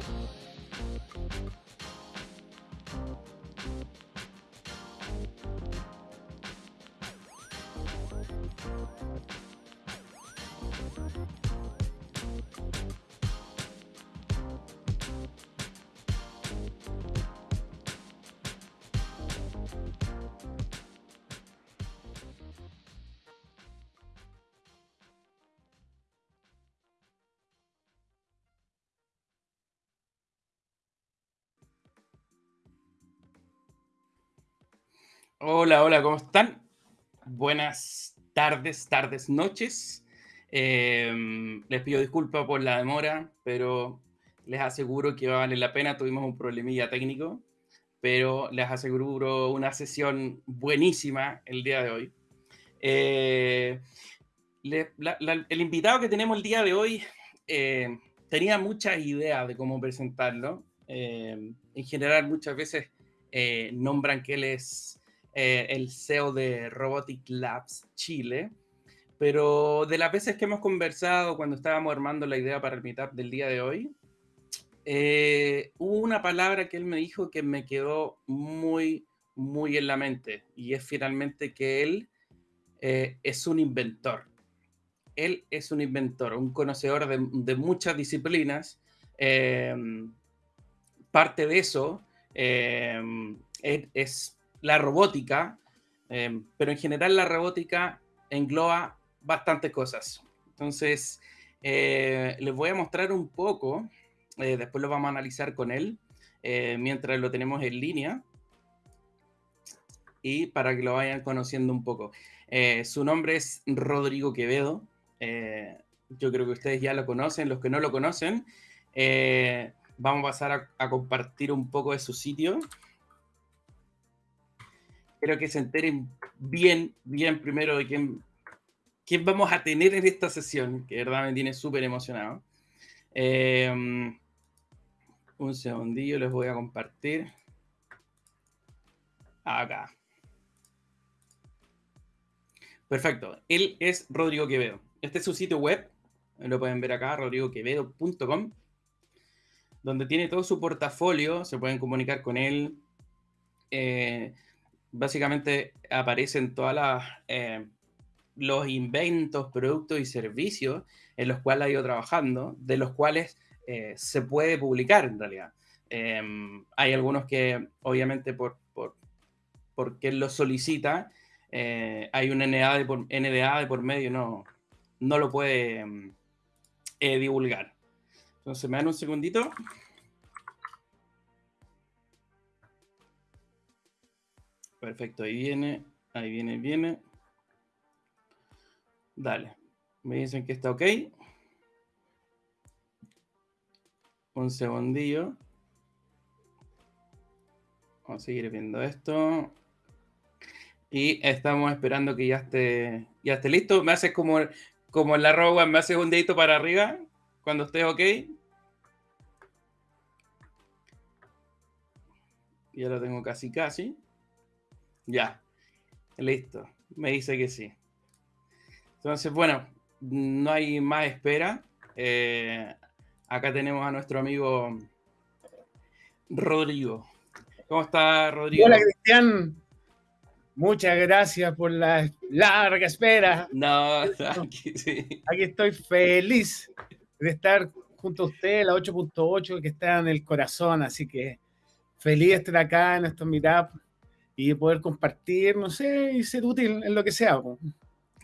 Thank you. Hola, hola, ¿cómo están? Buenas tardes, tardes, noches. Em, les pido disculpas por la demora, pero les aseguro que vale la pena. Tuvimos un problemilla técnico, pero les aseguro una sesión buenísima el día de hoy. Eh, el invitado que tenemos el día de hoy eh, tenía muchas ideas de cómo presentarlo. Em, en general, muchas veces eh, nombran que él es eh, el CEO de Robotic Labs Chile. Pero de las veces que hemos conversado cuando estábamos armando la idea para el meetup del día de hoy, eh, hubo una palabra que él me dijo que me quedó muy, muy en la mente y es finalmente que él eh, es un inventor. Él es un inventor, un conocedor de, muchas disciplinas. parte de eso es la robótica, em, pero en general la robótica engloba bastantes cosas. Entonces, eh, les voy a mostrar un poco, eh, después lo vamos a analizar con él, eh, mientras lo tenemos en línea, y para que lo vayan conociendo un poco. su nombre es Rodrigo Quevedo, yo creo que ustedes ya lo conocen, los que no lo conocen, vamos a pasar a, a compartir un poco de su sitio. Quiero que se enteren bien, bien primero de quién, quién vamos a tener en esta sesión, que de verdad me tiene súper emocionado. Em, un segundillo, les voy a compartir. Acá. Perfecto. Él es Rodrigo Quevedo. Este es su sitio web. Lo pueden ver acá, rodrigoquevedo.com, donde tiene todo su portafolio. Se pueden comunicar con él. Eh, básicamente aparecen todos eh, los inventos, productos y servicios en los cuales ha ido trabajando, de los cuales eh, se puede publicar en realidad. Em, hay algunos que obviamente por, por porque lo solicita, eh, hay un NDA de por, NDA de por medio, no, no lo puede em, divulgar. Entonces, me dan un segundito. Perfecto, ahí viene, ahí viene, viene. Dale. Me dicen que está ok. Un segundillo. Vamos a seguir viendo esto. Y estamos esperando que ya esté, ya esté listo. Me haces como, como en la roba, me haces un dedito para arriba cuando estés ok. Ya lo tengo casi casi. Ya, listo. Me dice que sí. Entonces, bueno, no hay más espera. Eh, acá tenemos a nuestro amigo Rodrigo. ¿Cómo está, Rodrigo? Hola, Cristian. Muchas gracias por la larga espera. No, aquí, sí. aquí estoy feliz de estar junto a usted, la 8.8, que está en el corazón. Así que feliz de estar acá en estos meetup y poder compartir, no sé, y ser útil en lo que sea.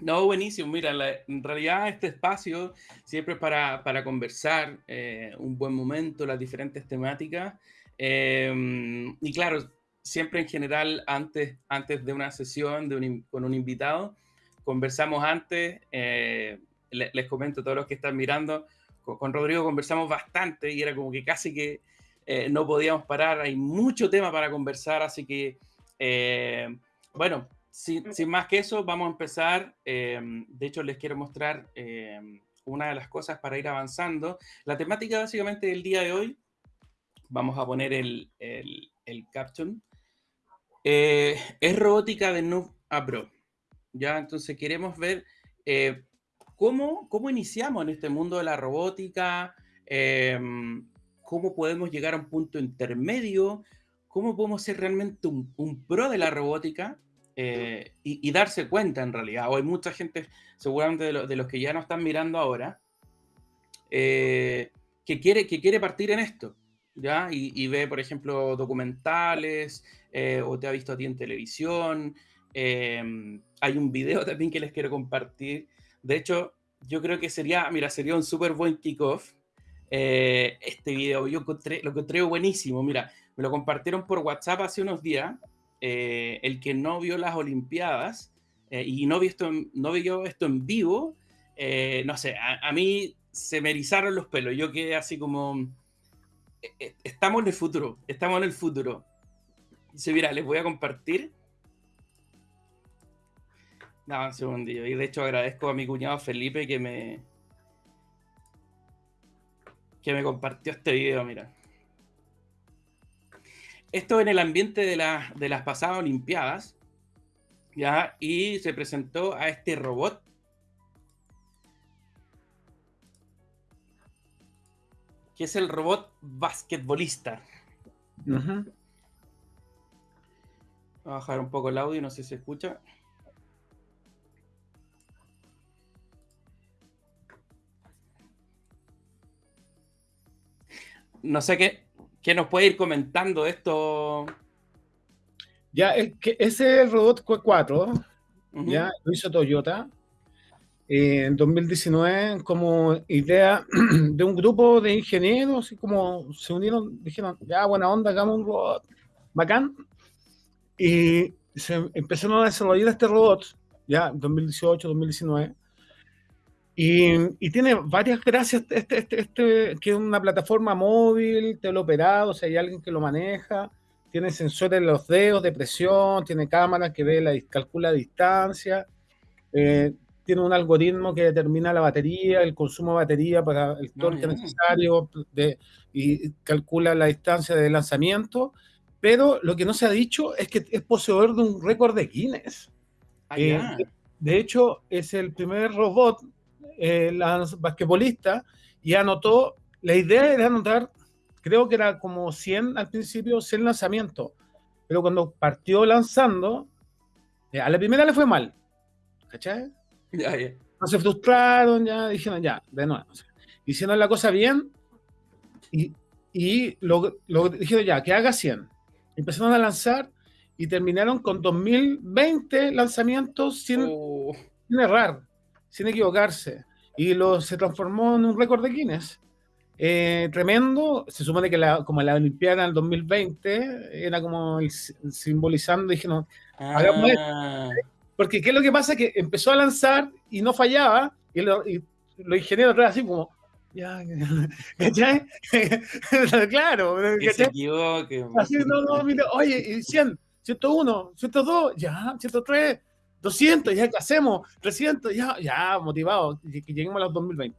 No, buenísimo. Mira, en realidad este espacio siempre es para, para conversar, eh, un buen momento, las diferentes temáticas. Em, y claro, siempre en general, antes, antes de una sesión de con un invitado, conversamos antes. Eh, les, comento a todos los que están mirando, con, con, Rodrigo conversamos bastante y era como que casi que eh, no podíamos parar. Hay mucho tema para conversar, así que eh, bueno, sin, más que eso, vamos a empezar. Eh, de hecho, les quiero mostrar eh, una de las cosas para ir avanzando. La temática básicamente del día de hoy, vamos a poner el, el, caption, es robótica de noob. ¿ya? Entonces queremos ver cómo, cómo iniciamos en este mundo de la robótica, cómo podemos llegar a un punto intermedio, cómo podemos ser realmente un, pro de la robótica eh, y, darse cuenta en realidad. O hay mucha gente, seguramente de, los que ya nos están mirando ahora, eh, que, quiere, que quiere partir en esto. ¿Ya? Y, ve, por ejemplo, documentales, eh, o te ha visto a ti en televisión. hay un video también que les quiero compartir. De hecho, yo creo que sería, mira, sería un súper buen kickoff eh, este video. Yo encontré, lo encontré buenísimo. Mira, me lo compartieron por WhatsApp hace unos días. Eh, el que no vio las Olimpiadas eh, y no vio, esto en, no esto en vivo, no sé, a, mí se me erizaron los pelos. Yo quedé así como. Estamos en el futuro, estamos en el futuro. Dice, mira, les voy a compartir. No, un segundillo. Y de hecho agradezco a mi cuñado Felipe que me, que me compartió este video, mira. Esto en el ambiente de, de las pasadas Olimpiadas, ¿ya? Y se presentó a este robot. Que es el robot basquetbolista. Voy a bajar un poco el audio, no sé si se escucha. no sé qué, qué nos puede ir comentando esto. Ya, el, que, ese es el robot Q4, ya lo hizo Toyota eh, en 2019 como idea de un grupo de ingenieros y como se unieron, dijeron, ya, buena onda, hagamos un robot bacán. Y se empezaron a desarrollar este robot, ya, 2018, 2019 y, tiene varias gracias, este, este, este, que es una plataforma móvil, teleoperado, o sea, hay alguien que lo maneja, tiene sensores en los dedos de presión, tiene cámaras que ve la, calcula la distancia, eh, tiene un algoritmo que determina la batería, el consumo de batería para el ah, torque necesario de, y calcula la distancia de lanzamiento, pero lo que no se ha dicho es que es poseedor de un récord de Guinness. Ah, eh, de hecho, es el primer robot eh, la basquetbolista y anotó, la idea era anotar, creo que era como 100 al principio, 100 lanzamientos, pero cuando partió lanzando, eh, a la primera le fue mal, ¿cachai? No se frustraron, ya dijeron, ya, de nuevo. hicieron la cosa bien y, y lo, lo, dijeron, ya, que haga 100. Empezaron a lanzar y terminaron con 2020 lanzamientos sin, oh. sin errar sin equivocarse. Y lo, se transformó en un récord de Guinness. Eh, tremendo. Se supone que la, como la Olimpiada del 2020 era como simbolizando, dije, no, hagamos ah. Porque ¿qué es lo que pasa? Que empezó a lanzar y no fallaba, y, lo, y los ingenieros así como, ya, ¿cachai? claro, que se equivoque. Así, no, no, mira, oye, 100, 101, 102, ya, 103, 200, ya, ¿qué hacemos? 300, ya, ya, motivado, que lleguemos a los 2020.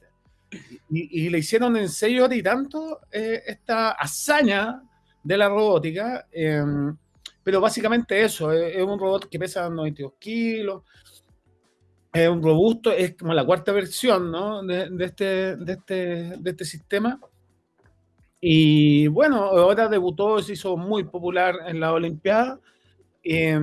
Y, le hicieron en seis horas y tanto eh, esta hazaña de la robótica, em, pero básicamente eso, es, un robot que pesa 92 kilos, es un robusto, es como la cuarta versión ¿no? de, este, de, este, de este sistema. Y bueno, ahora debutó, se hizo muy popular en la Olimpiada. Eh,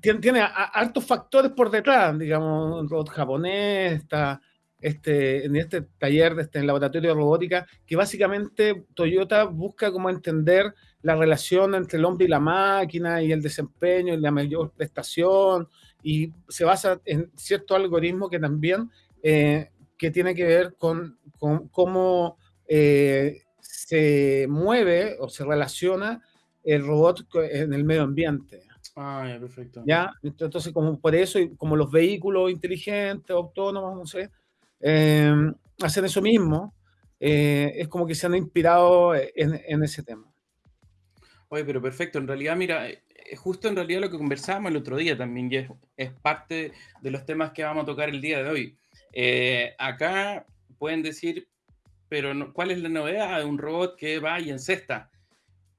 tiene, tiene hartos factores por detrás, digamos, un robot japonés, está este, en este taller, de este laboratorio de robótica, que básicamente Toyota busca como entender la relación entre el hombre y la máquina y el desempeño y la mayor prestación, y se basa en cierto algoritmo que también eh, que tiene que ver con, con cómo eh, se mueve o se relaciona el robot en el medio ambiente. Ah, ya, perfecto. ¿Ya? Entonces, como por eso, como los vehículos inteligentes, autónomos, no sé, em, hacen eso mismo, eh, es como que se han inspirado en, ese tema. Oye, pero perfecto. En realidad, mira, eh, justo en realidad lo que conversábamos el otro día también, y es, parte de los temas que vamos a tocar el día de hoy. Eh, acá pueden decir, pero ¿cuál es la novedad de un robot que va y encesta?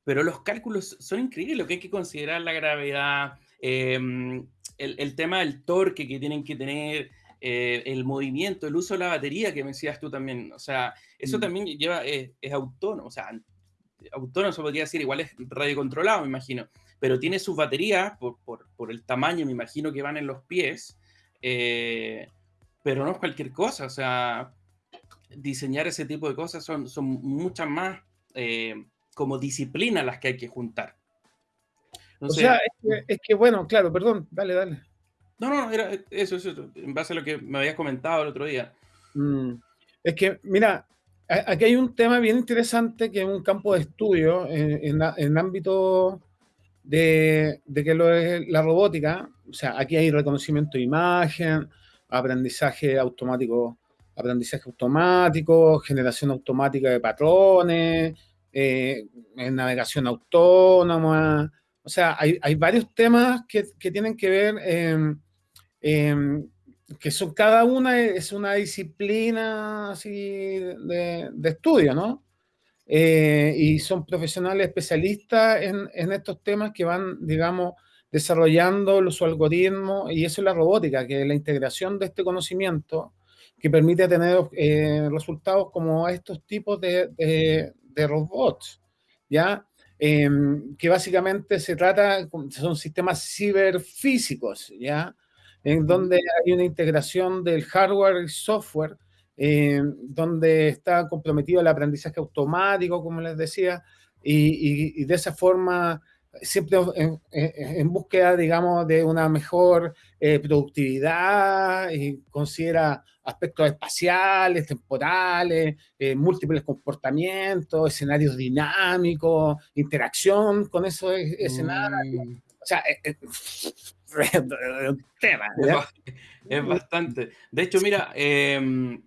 Pero los cálculos son increíbles, lo que hay que considerar la gravedad, em, el, tema del torque que tienen que tener, eh, el movimiento, el uso de la batería que me decías tú también. O sea, eso mm. también lleva, es, autónomo, o sea, autónomo se podría decir, igual es radiocontrolado, me imagino, pero tiene sus baterías por, por, el tamaño, me imagino que van en los pies, eh, pero no es cualquier cosa, o sea, diseñar ese tipo de cosas son, son muchas más eh, como disciplinas las que hay que juntar. o sea, es que, bueno, claro, perdón, dale, dale. No, no, era eso, eso, en base a lo que me habías comentado el otro día. Mm, es que, mira, aquí hay un tema bien interesante que es un campo de estudio en, el ámbito de, de, que lo es la robótica. O sea, aquí hay reconocimiento de imagen, aprendizaje automático, aprendizaje automático, generación automática de patrones, eh, navegación autónoma. O sea, hay, varios temas que, tienen que ver, que son cada una es una disciplina así de, de estudio, ¿no? Eh, y son profesionales especialistas en, en, estos temas que van, digamos, desarrollando su algoritmo y eso es la robótica, que es la integración de este conocimiento que permite tener eh, resultados como estos tipos de, de, robots, ¿ya? Em, que básicamente se trata, son sistemas ciberfísicos, ¿ya? En donde hay una integración del hardware y software, em, donde está comprometido el aprendizaje automático, como les decía, y, y de esa forma siempre en, búsqueda, digamos, de una mejor eh, productividad y considera aspectos espaciales, temporales, eh, múltiples comportamientos, escenarios dinámicos, interacción con esos escenarios. Mm. O sea, es, un tema. Es, bastante. De hecho, mira, em,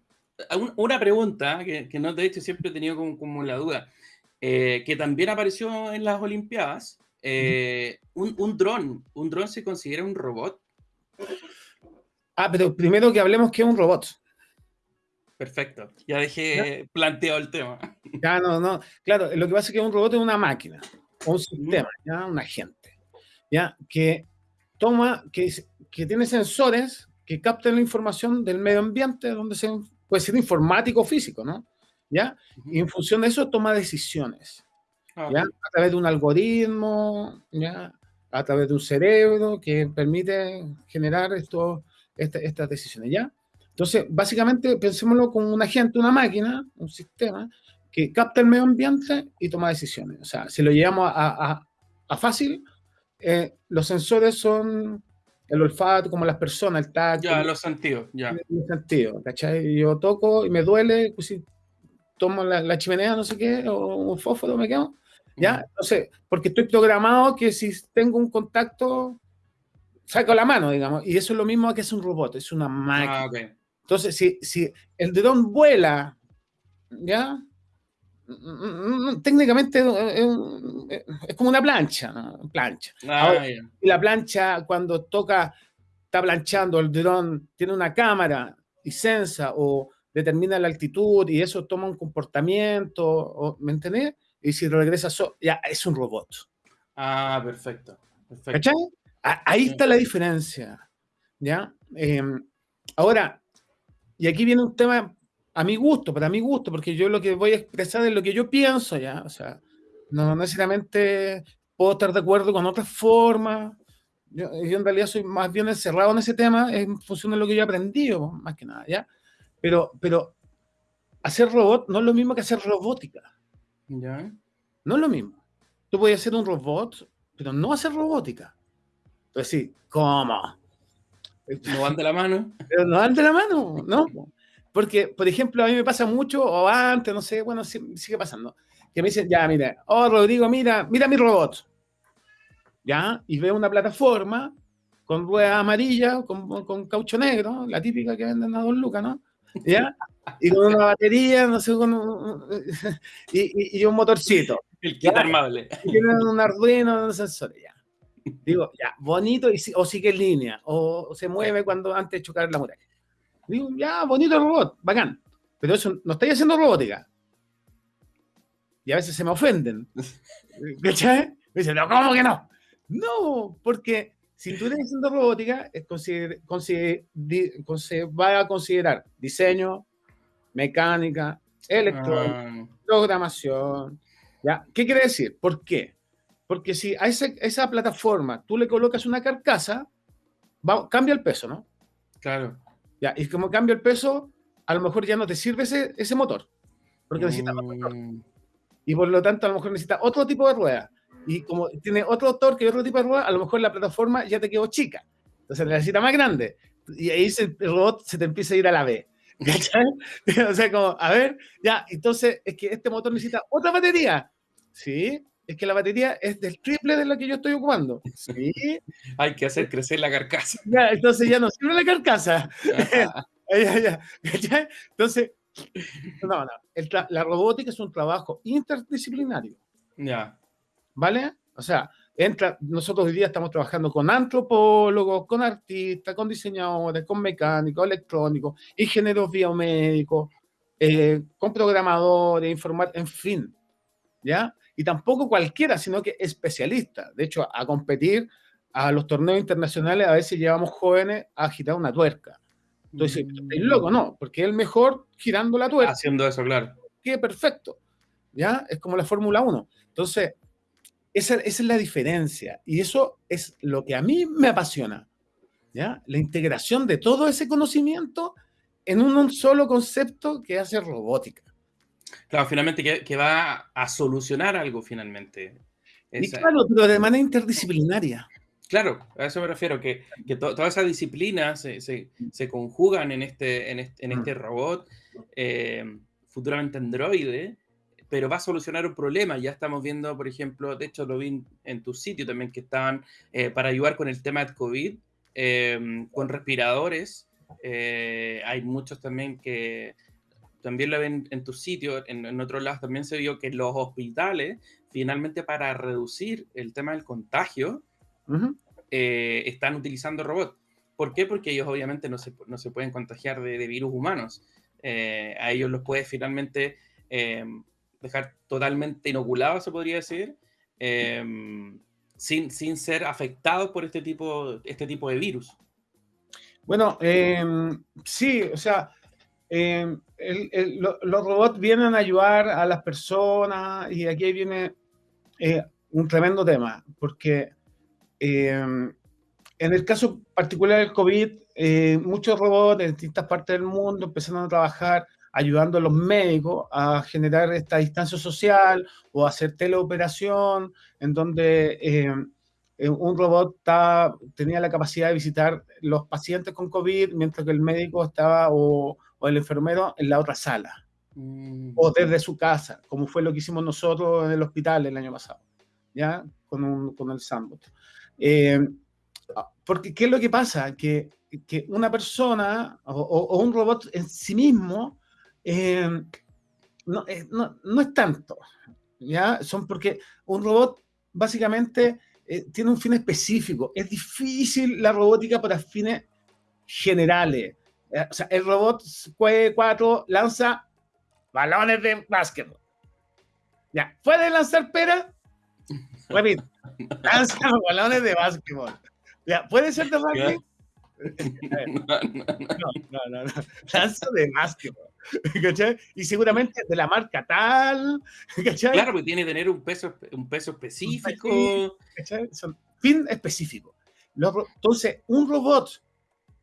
una pregunta que, que, no te he dicho, siempre he tenido como, como la duda. Eh, que también apareció en las Olimpiadas, eh, un, un dron, ¿un dron se considera un robot? Ah, pero primero que hablemos que es un robot. Perfecto, ya dejé planteado el tema. Ya, no, no. Claro, lo que pasa es que un robot es una máquina, un sistema, ¿ya? un agente, ¿ya? que toma, que, que tiene sensores que captan la información del medio ambiente, donde se, puede ser informático o físico, ¿no? ¿Ya? Y en función de eso toma decisiones. Ah, a través de un algoritmo, ¿ya? a través de un cerebro que permite generar esto, este, estas decisiones. ¿ya? Entonces, básicamente, pensémoslo como un agente, una máquina, un sistema que capta el medio ambiente y toma decisiones. O sea, si lo llevamos a, a, fácil, eh, los sensores son el olfato, como las personas, el tacto. Ya, los sentidos, ya. Los sentidos, ¿cachai? Yo toco y me duele, pues si tomo la, la chimenea, no sé qué, o un fósforo, me quedo. ¿Ya? No sé, porque estoy programado que si tengo un contacto, saco la mano, digamos. Y eso es lo mismo que es un robot, es una máquina. Ah, Entonces, si, si el dron vuela, ¿ya? Técnicamente es, como una plancha, ¿no? plancha. Ah, y la plancha cuando toca, está planchando, el dron tiene una cámara y sensa o determina la altitud y eso toma un comportamiento, ¿me entendés? y si regresa, ya es un robot. Ah, perfecto. perfecto. Ahí está la diferencia. ¿Ya? Em, ahora, y aquí viene un tema a mi gusto, para mi gusto, porque yo lo que voy a expresar es lo que yo pienso, ¿ya? O sea, no necesariamente puedo estar de acuerdo con otras formas. Yo, en realidad soy más bien encerrado en ese tema en función de lo que yo he aprendido, más que nada, ¿ya? Pero, pero hacer robot no es lo mismo que hacer robótica. ¿Ya? No es lo mismo. Tú puedes hacer un robot, pero no hacer robótica. Entonces sí, ¿cómo? No van de la mano. Pero no van de la mano, ¿no? Porque, por ejemplo, a mí me pasa mucho, o antes, no sé, bueno, sigue pasando, que me dicen, ya, mira, oh, Rodrigo, mira, mira mi robot. ¿Ya? Y veo una plataforma con ruedas amarillas, con, con caucho negro, la típica que venden a Don Lucas, ¿no? ¿Ya? y con una batería, no sé, con y, un motorcito. El kit armable. Y tienen un Arduino, un sensor, ya. Digo, ya, bonito, y, o sigue en línea, o, se mueve cuando antes de chocar la muralla. Digo, ya, bonito el robot, bacán. Pero eso no estáis haciendo robótica. Y a veces se me ofenden. ¿Cachai? Me dicen, no, ¿cómo que no? No, porque si tú estás haciendo robótica, va a considerar diseño, mecánica, electrónica, ah. programación. ¿ya? ¿Qué quiere decir? ¿Por qué? Porque si a esa, plataforma tú le colocas una carcasa, cambia el peso, ¿no? Claro. Ya, y como cambia el peso, a lo mejor ya no te sirve ese, ese motor, porque necesita motor. Mm. Y por lo tanto, a lo mejor necesita otro tipo de rueda. Y como tiene otro torque y otro tipo de rueda, a lo mejor la plataforma ya te quedó chica. Entonces necesita más grande. Y ahí el robot se te empieza a ir a la B. ¿Cachai? o sea, como, a ver, ya, entonces es que este motor necesita otra batería. Sí, es que la batería es del triple de lo que yo estoy ocupando. Sí. Hay que hacer crecer la carcasa. Ya, entonces ya no sirve la carcasa. Entonces, no, no. la robótica es un trabajo interdisciplinario. Ya. ¿Vale? O sea, entra, nosotros hoy día estamos trabajando con antropólogos, con artistas, con diseñadores, con mecánicos, electrónicos, ingenieros biomédicos, eh, con programadores, informar, en fin, ¿ya? Y tampoco cualquiera, sino que especialista. De hecho, a competir a los torneos internacionales a veces llevamos jóvenes a agitar una tuerca. Entonces, es loco, no, porque es el mejor girando la tuerca. Haciendo eso, claro. Que perfecto, ¿ya? Es como la Fórmula 1. Entonces, esa, es la diferencia y eso es lo que a mí me apasiona. ¿ya? La integración de todo ese conocimiento en un, solo concepto que hace robótica. Claro, finalmente que, va a solucionar algo finalmente. Y claro, pero de manera interdisciplinaria. Claro, a eso me refiero, que, todas esas disciplinas se, conjugan en este, en este, mm. robot, eh, futuramente androide, pero va a solucionar un problema. Ya estamos viendo, por ejemplo, de hecho lo vi en tu sitio también, que estaban eh, para ayudar con el tema de COVID, em, con respiradores. Eh, hay muchos también que también lo ven en tu sitio, en, otros lados también se vio que los hospitales, finalmente para reducir el tema del contagio, eh, están utilizando robots. ¿Por qué? Porque ellos obviamente no se, no se pueden contagiar de, de virus humanos. a ellos los puede finalmente em, dejar totalmente inoculados, se podría decir, sin, sin, ser afectados por este tipo, este tipo de virus. Bueno, sí, o sea, em, los robots vienen a ayudar a las personas y aquí viene eh, un tremendo tema, porque en el caso particular del COVID, eh, muchos robots en distintas partes del mundo empezaron a trabajar ayudando a los médicos a generar esta distancia social o hacer teleoperación, en donde eh, eh, un robot tenía la capacidad de visitar los pacientes con COVID, mientras que el médico estaba o, el enfermero en la otra sala, mm. o desde su casa, como fue lo que hicimos nosotros en el hospital el año pasado, ¿ya? Con, un, con el sandbox. Eh, porque, ¿qué es lo que pasa? Que, que una persona o, o, un robot en sí mismo eh, no, eh, no, no, es tanto, ¿ya? Son porque un robot básicamente eh, tiene un fin específico. Es difícil la robótica para fines generales. O sea, el robot Q4 lanza balones de básquetbol. Ya, ¿puede lanzar pera? Repito, lanza balones de básquetbol. Ya, ¿puede ser de rugby? No, no, no, no. Lanza de básquetbol. Y seguramente de la marca tal, Claro, porque tiene que tener un peso, un peso específico. Son fin específico. Entonces, un robot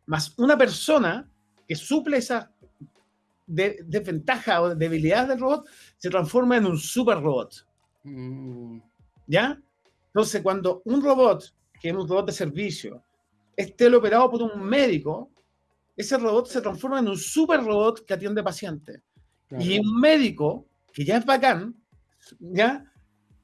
más una persona que suple esa desventaja o debilidad del robot se transforma en un super robot. Mm. ¿Ya? Entonces, cuando un robot, que es un robot de servicio, esté operado por un médico, ese robot se transforma en un super robot que atiende pacientes. Y un médico, que ya es bacán, ¿ya?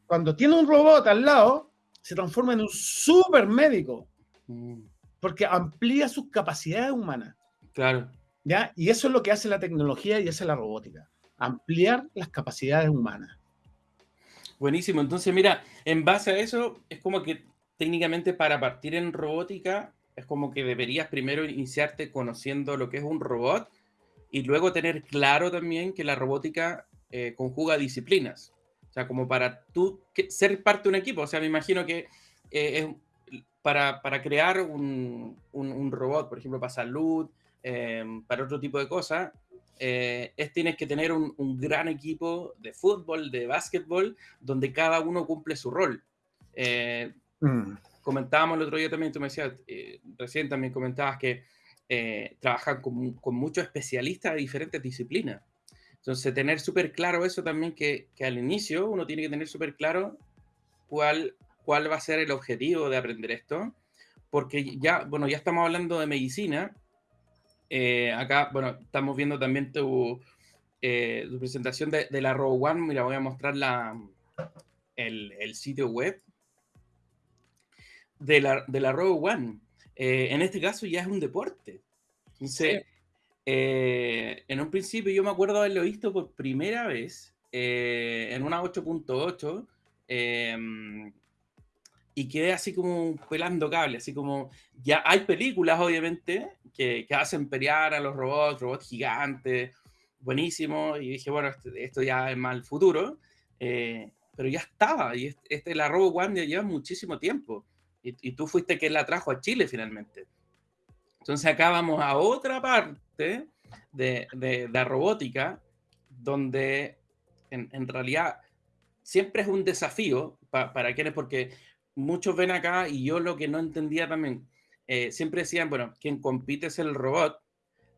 Cuando tiene un robot al lado, se transforma en un super médico. Mm. Porque amplía sus capacidades humanas. Claro. ¿Ya? Y eso es lo que hace la tecnología y hace la robótica. Ampliar las capacidades humanas. Buenísimo. Entonces, mira, en base a eso, es como que técnicamente para partir en robótica es como que deberías primero iniciarte conociendo lo que es un robot y luego tener claro también que la robótica eh, conjuga disciplinas. O sea, como para tú ser parte de un equipo. O sea, me imagino que eh, para, para crear un, un, robot, por ejemplo, para salud, em, para otro tipo de cosas, eh, es tienes que tener un, un, gran equipo de fútbol, de básquetbol, donde cada uno cumple su rol. Eh, mm. Comentábamos el otro día también, tú me decías, eh, recién también comentabas que trabajan con, con, muchos especialistas de diferentes disciplinas. Entonces, tener súper claro eso también, que, que, al inicio uno tiene que tener súper claro cuál, cuál va a ser el objetivo de aprender esto, porque ya, bueno, ya estamos hablando de medicina, eh, acá, bueno, estamos viendo también tu, eh, tu presentación de, de, la Row One. Mira, voy a mostrar la, el, el sitio web de la, de la Row One. Eh, en este caso ya es un deporte. Entonces, en un principio yo me acuerdo haberlo visto por primera vez en una 8.8 y quedé así como pelando cable, así como ya hay películas obviamente que, que hacen pelear a los robots, robots gigantes, buenísimo, y dije, bueno, este, esto ya es más el futuro, eh, pero ya estaba, y este, la Robo One ya lleva muchísimo tiempo, y, y, tú fuiste quien la trajo a Chile finalmente. Entonces acá vamos a otra parte de, de, la robótica, donde en, en, realidad siempre es un desafío para quienes, porque muchos ven acá, y yo lo que no entendía también, eh, siempre decían, bueno, quien compite es el robot,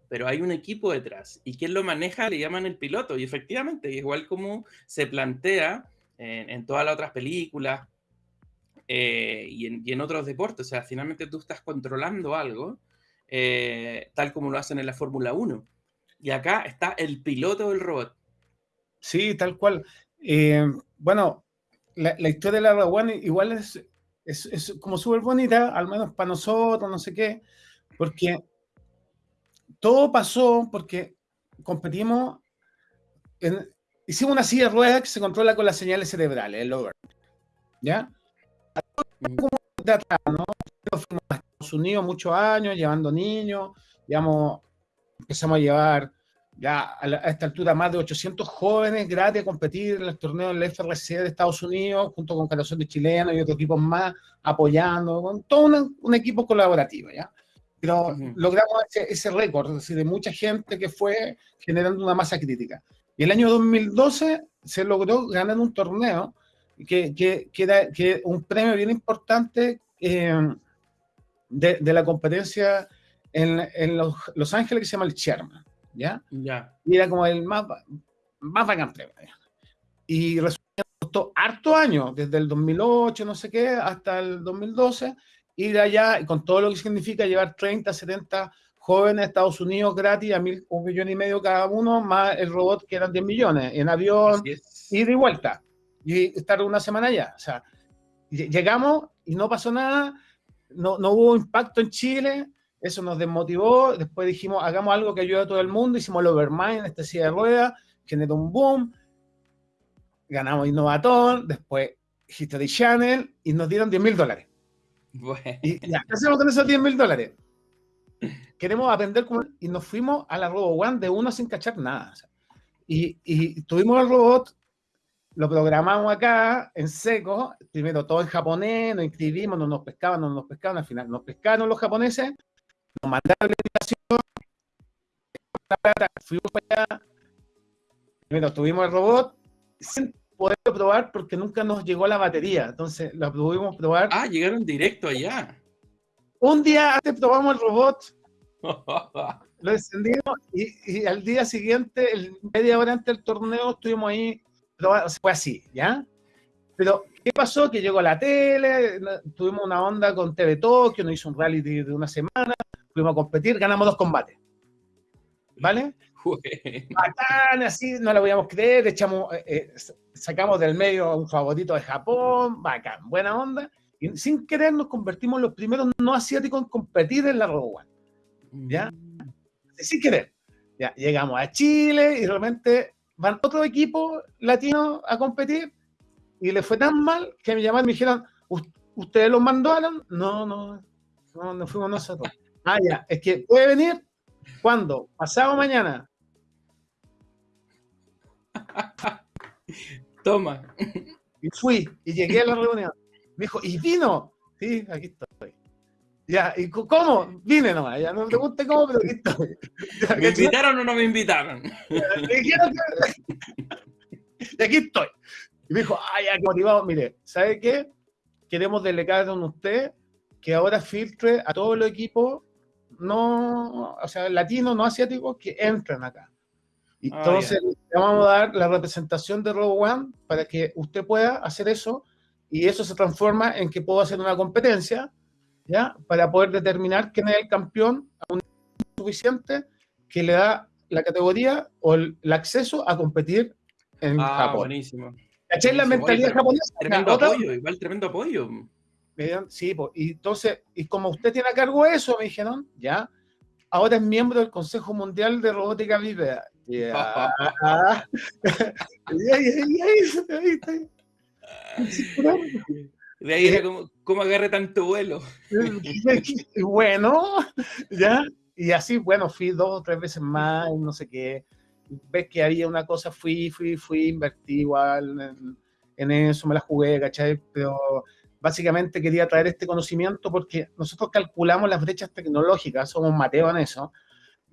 pero hay un equipo detrás, y quien lo maneja le llaman el piloto, y efectivamente, igual como se plantea en, todas las otras películas eh, y, en, otros deportes, o sea, finalmente tú estás controlando algo, eh, tal como lo hacen en la Fórmula 1. Y acá está el piloto del robot. Sí, tal cual. bueno, la, historia de la One igual es, es, como súper bonita, al menos para nosotros, no sé qué, porque todo pasó porque competimos, en, hicimos una silla de ruedas que se controla con las señales cerebrales, el over. ¿Ya? De atrás, ¿no? Fuimos a Estados Unidos muchos años, llevando niños, digamos, empezamos a llevar ya a, esta altura más de 800 jóvenes gratis a competir en los torneos del FRC de Estados Unidos, junto con Corazón de Chilenos y otros equipos más, apoyando, con todo un, equipo colaborativo, ¿ya? Pero logramos ese, récord, de mucha gente que fue generando una masa crítica. Y el año 2012 se logró ganar un torneo que, que, que era que un premio bien importante eh, de, de, la competencia en, en los, los, Ángeles que se llama el Sherman. ¿Ya? Ya. Y era como el más, más bacán Y resultó harto años, desde el 2008, no sé qué, hasta el 2012, ir allá, con todo lo que significa llevar 30, 70 jóvenes a Estados Unidos gratis a mil, un millón y medio cada uno, más el robot que eran 10 millones, en avión, ida y vuelta, y estar una semana allá. O sea, llegamos y no pasó nada, no, no hubo impacto en Chile, eso nos desmotivó, después dijimos, hagamos algo que ayude a todo el mundo, hicimos el Overmind, esta silla de ruedas, generó un boom, ganamos Innovatón, después History Channel, y nos dieron 10 mil dólares. Y ya, ¿qué hacemos con esos 10 mil dólares? Queremos aprender cómo, y nos fuimos a la Robo One de uno sin cachar nada. y, y tuvimos el robot, lo programamos acá en seco, primero todo en japonés, nos inscribimos, no nos pescaban, no nos pescaban, al final nos pescaron los japoneses, nos mandaron la invitación, fuimos para allá, primero tuvimos el robot, sin poder probar porque nunca nos llegó la batería, entonces lo pudimos probar. Ah, llegaron directo allá. Un día antes probamos el robot, lo encendimos y, y, al día siguiente, el, media hora antes del torneo, estuvimos ahí, probando, fue así, ¿ya? Pero, ¿qué pasó? Que llegó la tele, tuvimos una onda con TV Tokio, nos hizo un rally de una semana, fuimos a competir, ganamos dos combates. ¿Vale? Bacán, así, no lo podíamos creer, echamos, eh, eh, sacamos del medio a un favorito de Japón, bacán, buena onda. Y sin querer nos convertimos en los primeros no asiáticos en competir en la Robo ¿Ya? Mm. Sin querer. Ya, llegamos a Chile y realmente van otro equipo latino a competir y le fue tan mal que me llamaron y me dijeron, ¿ustedes los mandaron? No, no, no, no fuimos nosotros. Ah, ya, es que puede venir cuando, pasado mañana. Toma. Y fui, y llegué a la reunión. Me dijo, ¿y vino? Sí, aquí estoy. Ya, ¿y cómo? Vine nomás, ya no me pregunte cómo, pero aquí estoy. ¿Me invitaron o no me invitaron? y aquí estoy. Y me dijo, ay, ya, qué motivado. Mire, ¿sabe qué? Queremos delegar con usted que ahora filtre a todos los equipos, no, o sea, latinos, no asiáticos, que entren acá. Y ah, entonces, le vamos a dar la representación de Robo One para que usted pueda hacer eso y eso se transforma en que puedo hacer una competencia, ¿ya? Para poder determinar quién es el campeón a un suficiente que le da la categoría o el, acceso a competir en ah, Japón. buenísimo. ¿Cachai la mentalidad japonesa? Tremendo apoyo, igual tremendo apoyo. Sí, pues, y entonces, y como usted tiene a cargo eso, me dijeron, ya, ahora es miembro del Consejo Mundial de Robótica Vívida. Ya. De ahí era como, ¿cómo agarre tanto vuelo? bueno, ya, y así, bueno, fui dos o tres veces más, no sé qué. Ves que había una cosa, fui, fui, fui, invertí igual en, en eso, me la jugué, ¿cachai? Pero básicamente quería traer este conocimiento porque nosotros calculamos las brechas tecnológicas, somos Mateo en eso,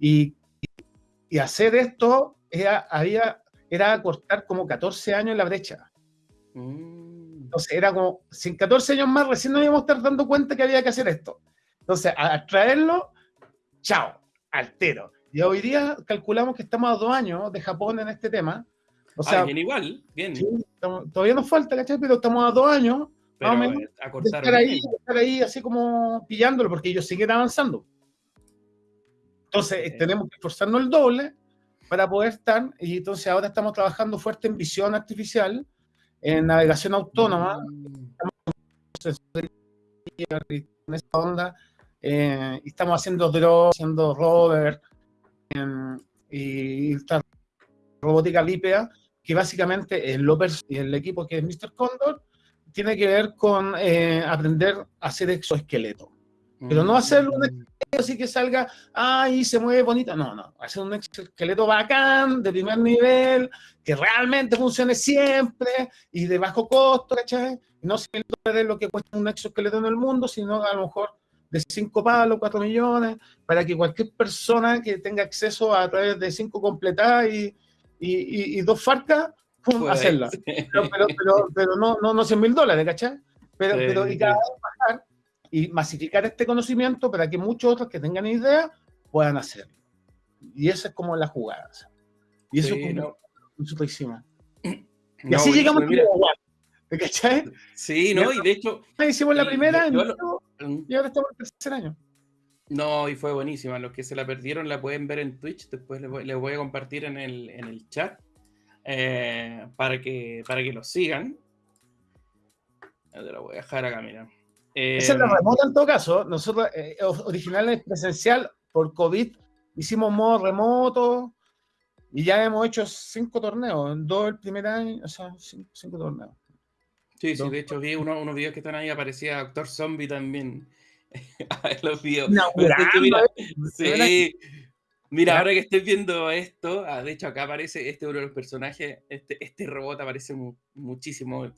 y, y hacer esto era, había, era cortar como 14 años la brecha. Mm. Entonces era como, sin 14 años más, recién nos íbamos a estar dando cuenta que había que hacer esto. Entonces, a traerlo, chao, altero. Y hoy día calculamos que estamos a dos años de Japón en este tema. O sea, bien igual, bien. todavía nos falta, ¿cachai? Pero estamos a dos años estar ahí, estar ahí así como pillándolo, porque ellos siguen avanzando. Entonces, tenemos que esforzarnos el doble para poder estar, y entonces ahora estamos trabajando fuerte en visión artificial, en navegación autónoma, mm. en esa onda, eh, y estamos haciendo drones, haciendo rover, y esta robótica lípea, que básicamente el, el equipo que es Mr. Condor, tiene que ver con eh, aprender a hacer exoesqueleto. Pero no hacer un mm. exoesqueleto así que salga, ay, se mueve bonito. No, no. Hacer un exoesqueleto bacán, de primer nivel, que realmente funcione siempre y de bajo costo, ¿cachai? No se de lo que cuesta un exoesqueleto en el mundo, sino a lo mejor de 5 palos, 4 millones, para que cualquier persona que tenga acceso a través de 5 completadas y, y, y, dos farcas hacerla. Pero, pero, pero, no, no, no 100 mil dólares, ¿cachai? Pero, pero y cada vez bajar y masificar este conocimiento para que muchos otros que tengan idea puedan hacerlo. Y esa es como la jugada. Y eso es como nosotros hicimos. Y así llegamos a ¿Me ¿cachai? Sí, ¿no? Y de hecho... Hicimos la primera y ahora estamos en el tercer año. No, y fue buenísima. Los que se la perdieron la pueden ver en Twitch. Después les voy, les voy a compartir en el, en el chat. Eh, para, que, para que lo sigan. Te lo voy a dejar acá, mira. Esa es la eh, remota en todo caso. Nosotros, eh, originalmente presencial, por COVID, hicimos modo remoto y ya hemos hecho cinco torneos. En dos el primer año, o sea, cinco, torneos. Sí, sí, de hecho vi unos videos que están ahí, aparecía Doctor Zombie también. los videos. sí, Mira, ahora que estoy viendo esto, ah, de hecho acá aparece este uno de los personajes, este, este robot aparece muchísimo,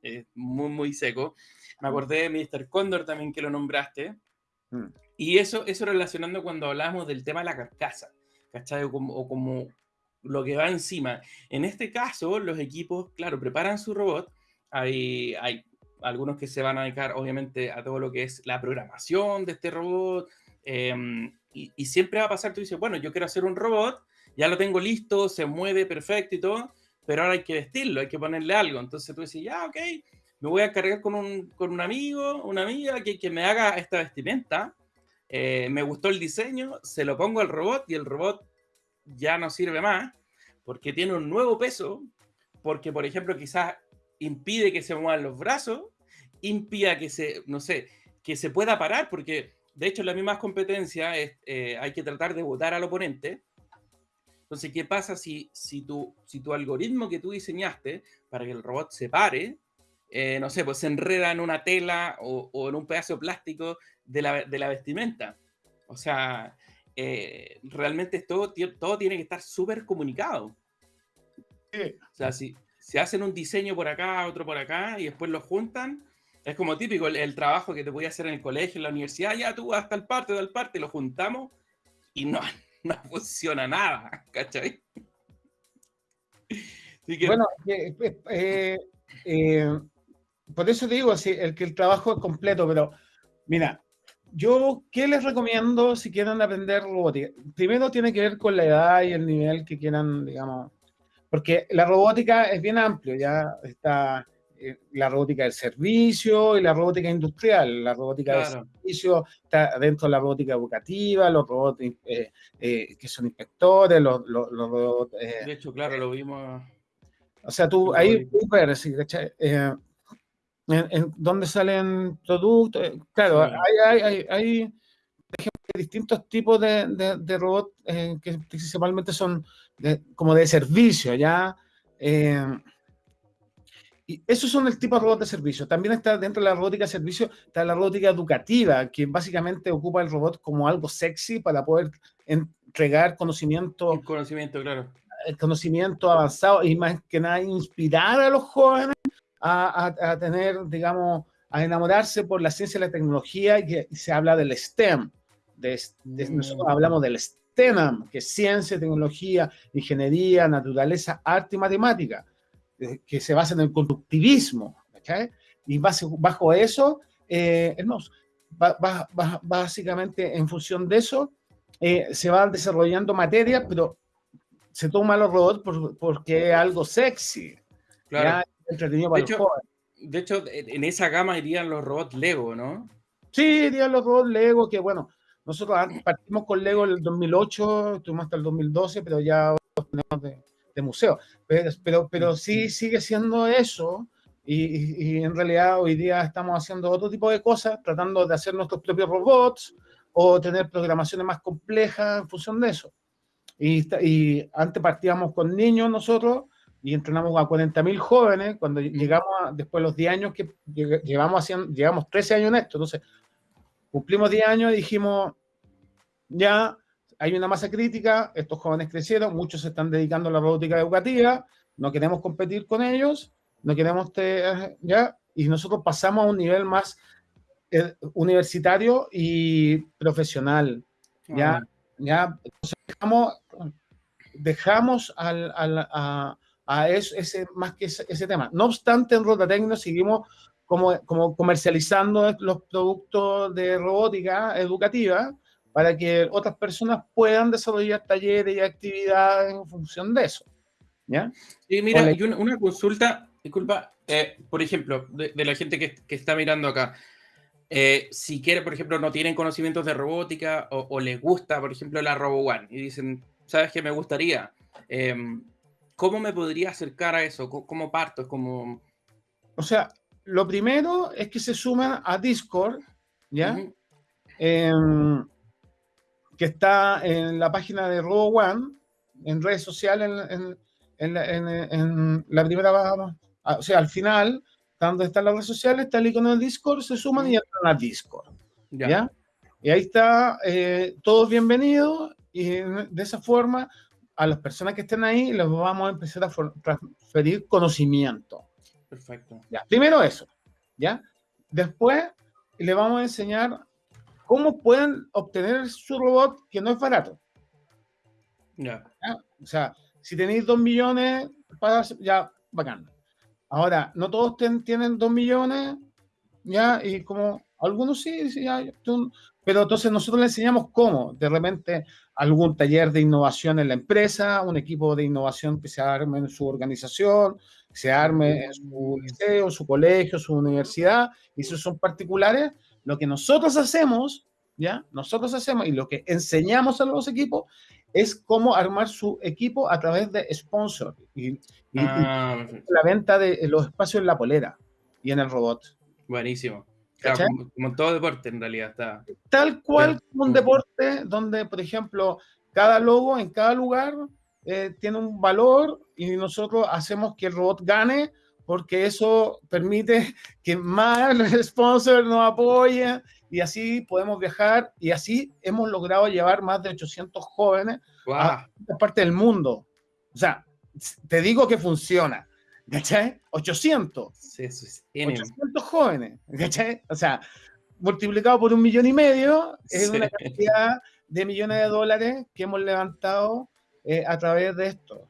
es muy, muy seco. Me mm. acordé de Mr. Condor también que lo nombraste. Mm. Y eso, eso relacionando cuando hablamos del tema de la carcasa, ¿cachai? O como, o como lo que va encima. En este caso, los equipos, claro, preparan su robot. Hay, hay algunos que se van a dedicar, obviamente, a todo lo que es la programación de este robot. Eh, y, siempre va a pasar, tú dices, bueno, yo quiero hacer un robot, ya lo tengo listo, se mueve perfecto y todo, pero ahora hay que vestirlo, hay que ponerle algo. Entonces tú dices, ya, ok, me voy a cargar con un, con un amigo, una amiga que, que me haga esta vestimenta. Eh, me gustó el diseño, se lo pongo al robot y el robot ya no sirve más porque tiene un nuevo peso, porque por ejemplo quizás impide que se muevan los brazos, impida que se, no sé, que se pueda parar, porque de hecho, en las mismas competencias eh, hay que tratar de votar al oponente. Entonces, ¿qué pasa si, si, tu, si tu algoritmo que tú diseñaste para que el robot se pare, eh, no sé, pues se enreda en una tela o, en un pedazo de plástico de la, de la vestimenta? O sea, eh, realmente todo, todo tiene que estar súper comunicado. O sea, si, si hacen un diseño por acá, otro por acá, y después lo juntan, Es como típico el, trabajo que te voy a hacer en el colegio, en la universidad, ya tú hasta el parte, del parte, lo juntamos y no, no funciona nada, ¿cachai? Bueno, eh, eh, por eso te digo, el que el trabajo es completo, pero mira, yo, ¿qué les recomiendo si quieren aprender robótica? Primero tiene que ver con la edad y el nivel que quieran, digamos, porque la robótica es bien amplio, ya está la robótica del servicio y la robótica industrial. La robótica del servicio está dentro de la robótica educativa, los robots eh, eh, que son inspectores, los, robots... de hecho, claro, lo vimos... O sea, tú ahí puedes ver, en, dónde salen productos. Claro, hay, hay, hay, distintos tipos de, de, robots que principalmente son como de servicio, ¿ya? Y esos son el tipo de robot de servicio. También está dentro de la robótica de servicio, está la robótica educativa, que básicamente ocupa el robot como algo sexy para poder entregar conocimiento. El conocimiento, claro. El conocimiento avanzado y más que nada inspirar a los jóvenes a, a, tener, digamos, a enamorarse por la ciencia y la tecnología. Y, se habla del STEM. De, mm. Nosotros hablamos del STEM, que es ciencia, tecnología, ingeniería, naturaleza, arte y matemática eh, que se basa en el constructivismo, Y bajo eso, eh, básicamente en función de eso, eh, se van desarrollando materias, pero se toma los robots porque es algo sexy, claro. entretenido para de hecho, De hecho, en esa gama irían los robots Lego, ¿no? Sí, irían los robots Lego, que bueno, nosotros partimos con Lego en el 2008, estuvimos hasta el 2012, pero ya tenemos de, de museo. Pero, pero, pero sí sigue siendo eso. Y, y, en realidad hoy día estamos haciendo otro tipo de cosas, tratando de hacer nuestros propios robots o tener programaciones más complejas en función de eso. Y, y antes partíamos con niños nosotros y entrenamos a 40.000 jóvenes. Cuando llegamos, después de los 10 años que llevamos haciendo, llegamos 13 años en esto, entonces cumplimos 10 años y dijimos, ya hay una masa crítica, estos jóvenes crecieron, muchos se están dedicando a la robótica educativa, no queremos competir con ellos, no queremos, ya, y nosotros pasamos a un nivel más eh, universitario y profesional, ya, ah. ya, dejamos, dejamos al, al, a, a ese, más que ese, tema. No obstante, en Rotatecno seguimos como, como comercializando los productos de robótica educativa, para que otras personas puedan desarrollar talleres y actividades en función de eso. ¿Ya? Sí, mira, hay una, consulta, disculpa, eh, por ejemplo, de, la gente que, que, está mirando acá. Eh, si quiere, por ejemplo, no tienen conocimientos de robótica o, o les gusta, por ejemplo, la Robo One y dicen, ¿sabes qué me gustaría? Em, ¿Cómo me podría acercar a eso? ¿Cómo, parto? como... O sea, lo primero es que se sumen a Discord, ¿ya? Que está en la página de Robo One, en redes sociales, en, en, en, la primera, ah, o sea, al final, donde están las redes sociales, está el icono del Discord, se suman y entran al Discord. ¿ya? Y ahí está, eh, todos bienvenidos, y de esa forma, a las personas que estén ahí, les vamos a empezar a transferir conocimiento. Perfecto. Ya, primero eso, ¿ya? Después le vamos a enseñar ¿cómo pueden obtener su robot que no es barato? Ya. O sea, si tenéis dos millones, ya, bacán. Ahora, no todos tienen dos millones, ya, y como algunos sí, ya, pero entonces nosotros le enseñamos cómo, de repente, algún taller de innovación en la empresa, un equipo de innovación que se arme en su organización, se arme en su liceo, su colegio, su universidad, y esos son particulares, lo que nosotros hacemos, ¿ya? Nosotros hacemos y lo que enseñamos a los equipos es cómo armar su equipo a través de sponsor y, ah, la venta de los espacios en la polera y en el robot. Buenísimo. como, todo deporte en realidad está. Tal cual como un deporte donde, por ejemplo, cada logo en cada lugar eh, tiene un valor y nosotros hacemos que el robot gane porque eso permite que más sponsors nos apoyen y así podemos viajar y así hemos logrado llevar más de 800 jóvenes a esta parte del mundo. O sea, te digo que funciona. ¿cachai? 800. Sí, eso es 800 jóvenes, ¿cachai? O sea, multiplicado por un millón y medio, es una cantidad de millones de dólares que hemos levantado eh, a través de esto,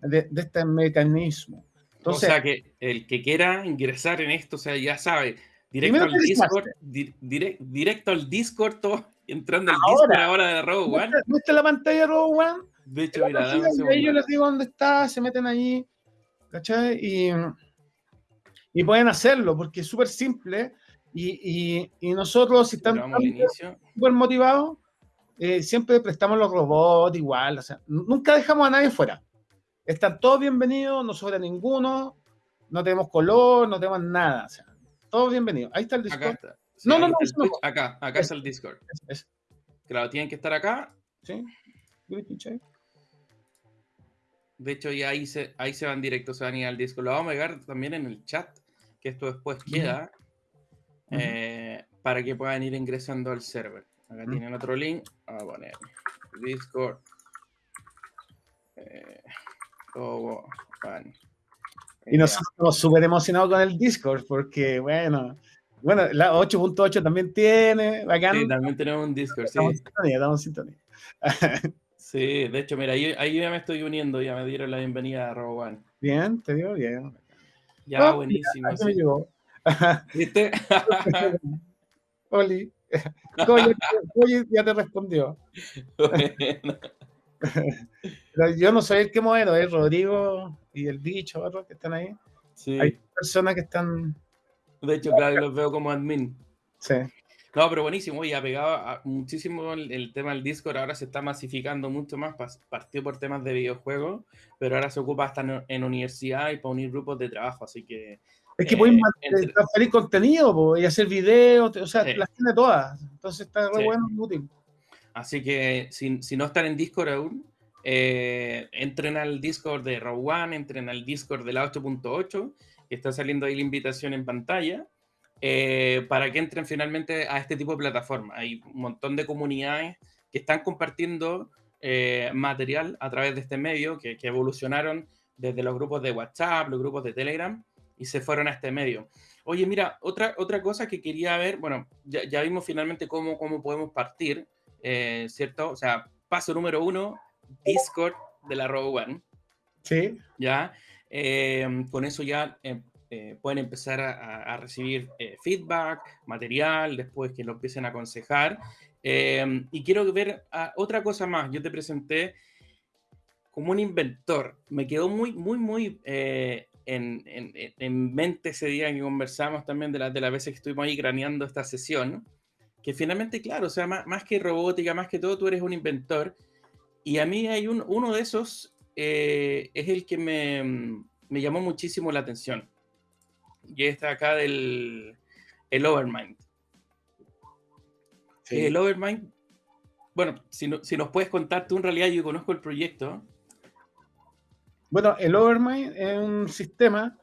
de, este mecanismo. Entonces, o sea, que el que quiera ingresar en esto, o sea, ya sabe, directo al Discord, directo al Discord, todo, entrando al Discord ahora de Robo One. ¿Viste la pantalla de Robo One? De hecho, mira, dame Yo les digo dónde está, se meten allí, ¿cachai? Y, y pueden hacerlo, porque es súper simple y, nosotros, si están súper motivados, eh, siempre prestamos los robots igual, o sea, nunca dejamos a nadie fuera. Están todos bienvenidos, no sobra ninguno, no tenemos color, no tenemos nada, o sea, todos bienvenidos. Ahí está el Discord. no, no, no, Acá, acá está el Discord. Claro, tienen que estar acá. Sí. De hecho, ya ahí se, ahí se van directos, se van a ir al Discord. Lo vamos a pegar también en el chat, que esto después queda. Eh, para que puedan ir ingresando al server. Acá tienen otro link. Vamos a poner Discord. Eh, y nosotros estamos súper emocionados con el Discord porque, bueno, bueno, la 8.8 también tiene. Sí, también tenemos un Discord. Sí. Estamos en sintonía, estamos en sintonía. sí, de hecho, mira, ahí, ahí, ya me estoy uniendo, ya me dieron la bienvenida a RoboOne. Bien, te digo bien. Ya, oh, buenísimo. ¿Viste? Oli. ya te respondió. yo no soy el que modelo, es Rodrigo y el bicho, que están ahí. Sí. Hay personas que están. De hecho, claro, los veo como admin. Sí. No, pero buenísimo, y pegado muchísimo el, tema del Discord, ahora se está masificando mucho más, partió por temas de videojuegos, pero ahora se ocupa hasta en, en universidad y para unir grupos de trabajo, así que es que pueden eh, transferir contenido y hacer videos, o sea, las tiene todas. Entonces está muy bueno y útil. Así que si, si, no están en Discord aún, eh, entren al Discord de Raw One, entren al Discord de la 8.8, que está saliendo ahí la invitación en pantalla, eh, para que entren finalmente a este tipo de plataforma. Hay un montón de comunidades que están compartiendo material a través de este medio, que, que evolucionaron desde los grupos de WhatsApp, los grupos de Telegram, y se fueron a este medio. Oye, mira, otra, otra cosa que quería ver, bueno, ya, vimos finalmente cómo, cómo podemos partir, eh, ¿cierto? O sea, paso número uno, Discord de la Robo One. Sí. Ya, eh, con eso ya eh, pueden empezar a, recibir feedback, material, después que lo empiecen a aconsejar. y quiero ver ah, otra cosa más. Yo te presenté como un inventor. Me quedó muy, muy, muy en, en, mente ese día que conversamos también de, la, de las veces que estuvimos ahí craneando esta sesión, que finalmente, claro, o sea, más, que robótica, más que todo, tú eres un inventor. Y a mí hay un, uno de esos, eh, es el que me, me, llamó muchísimo la atención. Y está acá del el Overmind. El Overmind, bueno, si, si nos puedes contar tú en realidad, yo conozco el proyecto, bueno, el Overmind es un sistema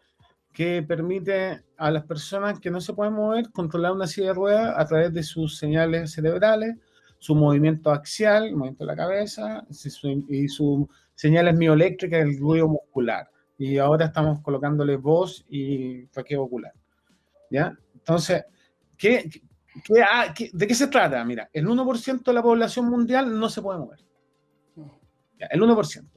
que permite a las personas que no se pueden mover controlar una silla de ruedas a través de sus señales cerebrales, su movimiento axial, el movimiento de la cabeza y sus señales mioeléctricas, el ruido muscular. Y ahora estamos colocándole voz y traqueo ocular. ¿Ya? Entonces, ¿qué, de qué se trata? Mira, el 1% de la población mundial no se puede mover. el 1%.